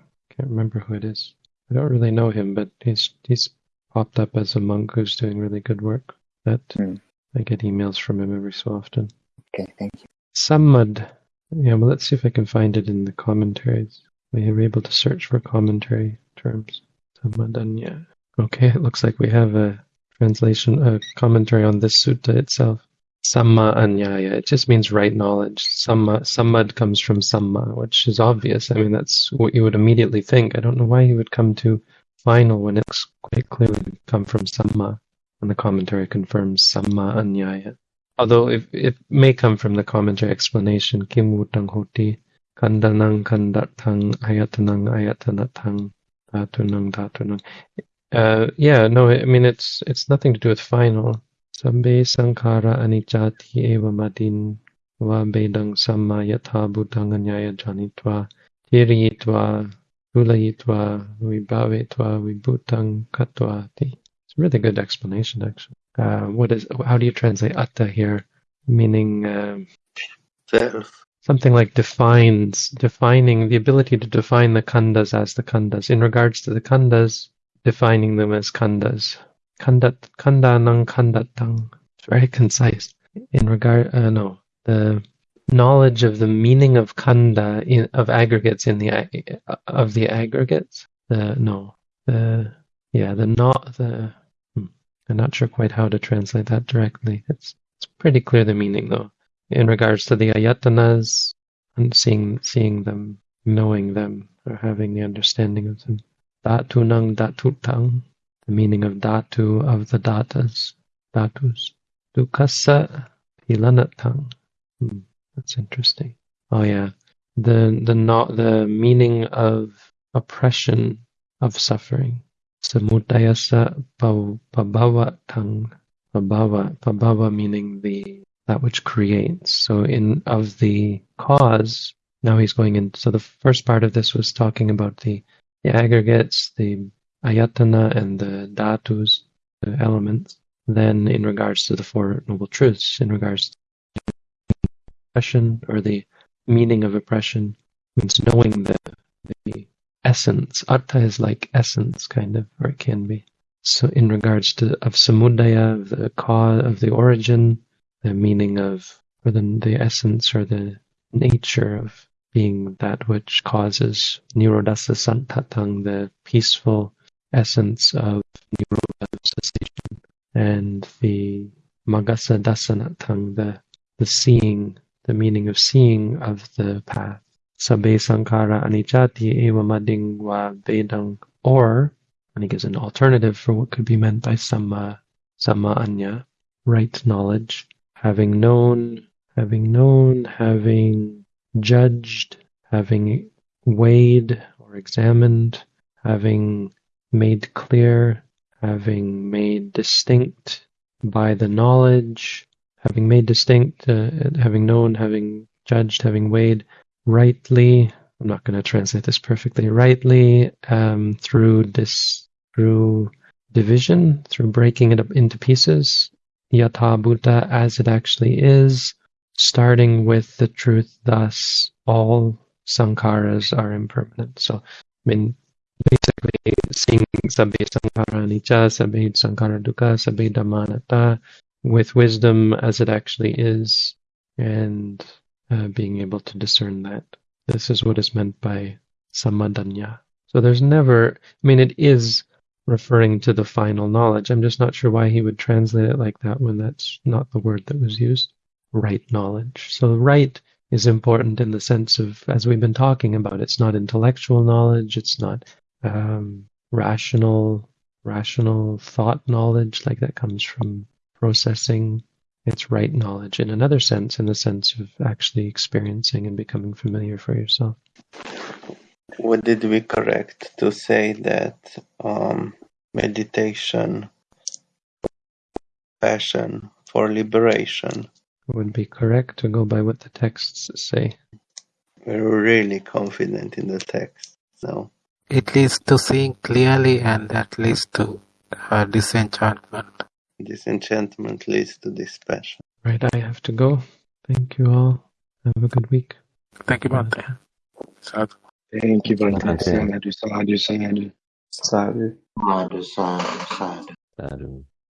can't remember who it is. I don't really know him, but he's he's popped up as a monk who's doing really good work. That Hmm. I get emails from him every so often. Okay, thank you. Sammad. Yeah, well, let's see if I can find it in the commentaries. We were able to search for commentary terms. Sammadanya. Okay, it looks like we have a translation, a commentary on this sutta itself. Samma anyaya. It just means right knowledge. Samma, sammad comes from samma, which is obvious. I mean, that's what you would immediately think. I don't know why he would come to final when it's quite clearly come from samma. And the commentary confirms samma anyaya. Although if it may come from the commentary explanation, kim wutang hoti, kandanang kandatang, ayatanang ayatanatang, dhatunang dhatunang. Uh, yeah, no, I mean it's it's nothing to do with final. Sambe sankhara anicati eva madin va bedang samma yatha bhutang anyaya janitva tiriyitva kulayitva vibhavetva vibhutang katvati. It's a really good explanation, actually. Uh, what is? How do you translate atta here? Meaning um, Self. something like defines, defining the ability to define the khandas as the khandas. In regards to the khandas, defining them as khandas. Khandat, khandanang khandatang. It's very concise. In regard, uh, no, the knowledge of the meaning of kanda in, of aggregates in the of the aggregates. The no, the yeah, the not the. hmm, I'm not sure quite how to translate that directly. It's it's pretty clear the meaning though. In regards to the ayatanas and seeing seeing them, knowing them, or having the understanding of them. Datunang datutang, the meaning of datu of the datas, datus. Dukasa pilanatang. Hmm, that's interesting. Oh yeah, the the not the meaning of oppression of suffering. Samudayasa pabhavatang. Pabhava, pabhava meaning the that which creates. So in of the cause, now he's going in. So the first part of this was talking about the the aggregates, the ayatana, and the dhatus, the elements. Then, in regards to the Four Noble Truths, in regards to oppression or the meaning of oppression, means knowing the, the essence. Artha is like essence, kind of, or it can be. So, in regards to of samudaya, the cause, of the origin, the meaning of, or the the essence or the nature of being that which causes nirodhasa santatang, the peaceful essence of nirodha cessation, and the magasa dasanatang, the the seeing, the meaning of seeing of the path. sabe sankara anichati eva mading vedang, or, and he gives an alternative for what could be meant by samma, samma anya, right knowledge, having known, having known, having judged, having weighed or examined, having made clear, having made distinct by the knowledge, having made distinct, uh, having known, having judged, having weighed rightly. I'm not going to translate this perfectly. Rightly um, through this through division, through breaking it up into pieces, yatha bhuta as it actually is, starting with the truth. Thus, all sankharas are impermanent. So, I mean, seeing sabbe sankhara anicca, sabbe sankhara dukkha, sabbe dhamma anatta, with wisdom as it actually is, and uh, being able to discern that. This is what is meant by samadanya. So there's never, I mean, it is referring to the final knowledge. I'm just not sure why he would translate it like that when that's not the word that was used. Right knowledge. So right is important in the sense of, as we've been talking about, it's not intellectual knowledge, it's not um, rational, rational thought knowledge, like that comes from processing. It's right knowledge in another sense, in the sense of actually experiencing and becoming familiar for yourself. Would it be correct to say that um, meditation, passion for liberation, would be correct to go by what the texts say. we're really confident in the text. So It leads to seeing clearly, and that leads to uh, disenchantment. disenchantment leads to this passion. Right, I have to go. Thank you all. Have a good week. Thank you, Bhante. Sadhu. Thank you, Bhante. Bhante. Sadhu, sadhu, sadhu. Sadhu. Sadhu, sadhu, sadhu. Sadhu.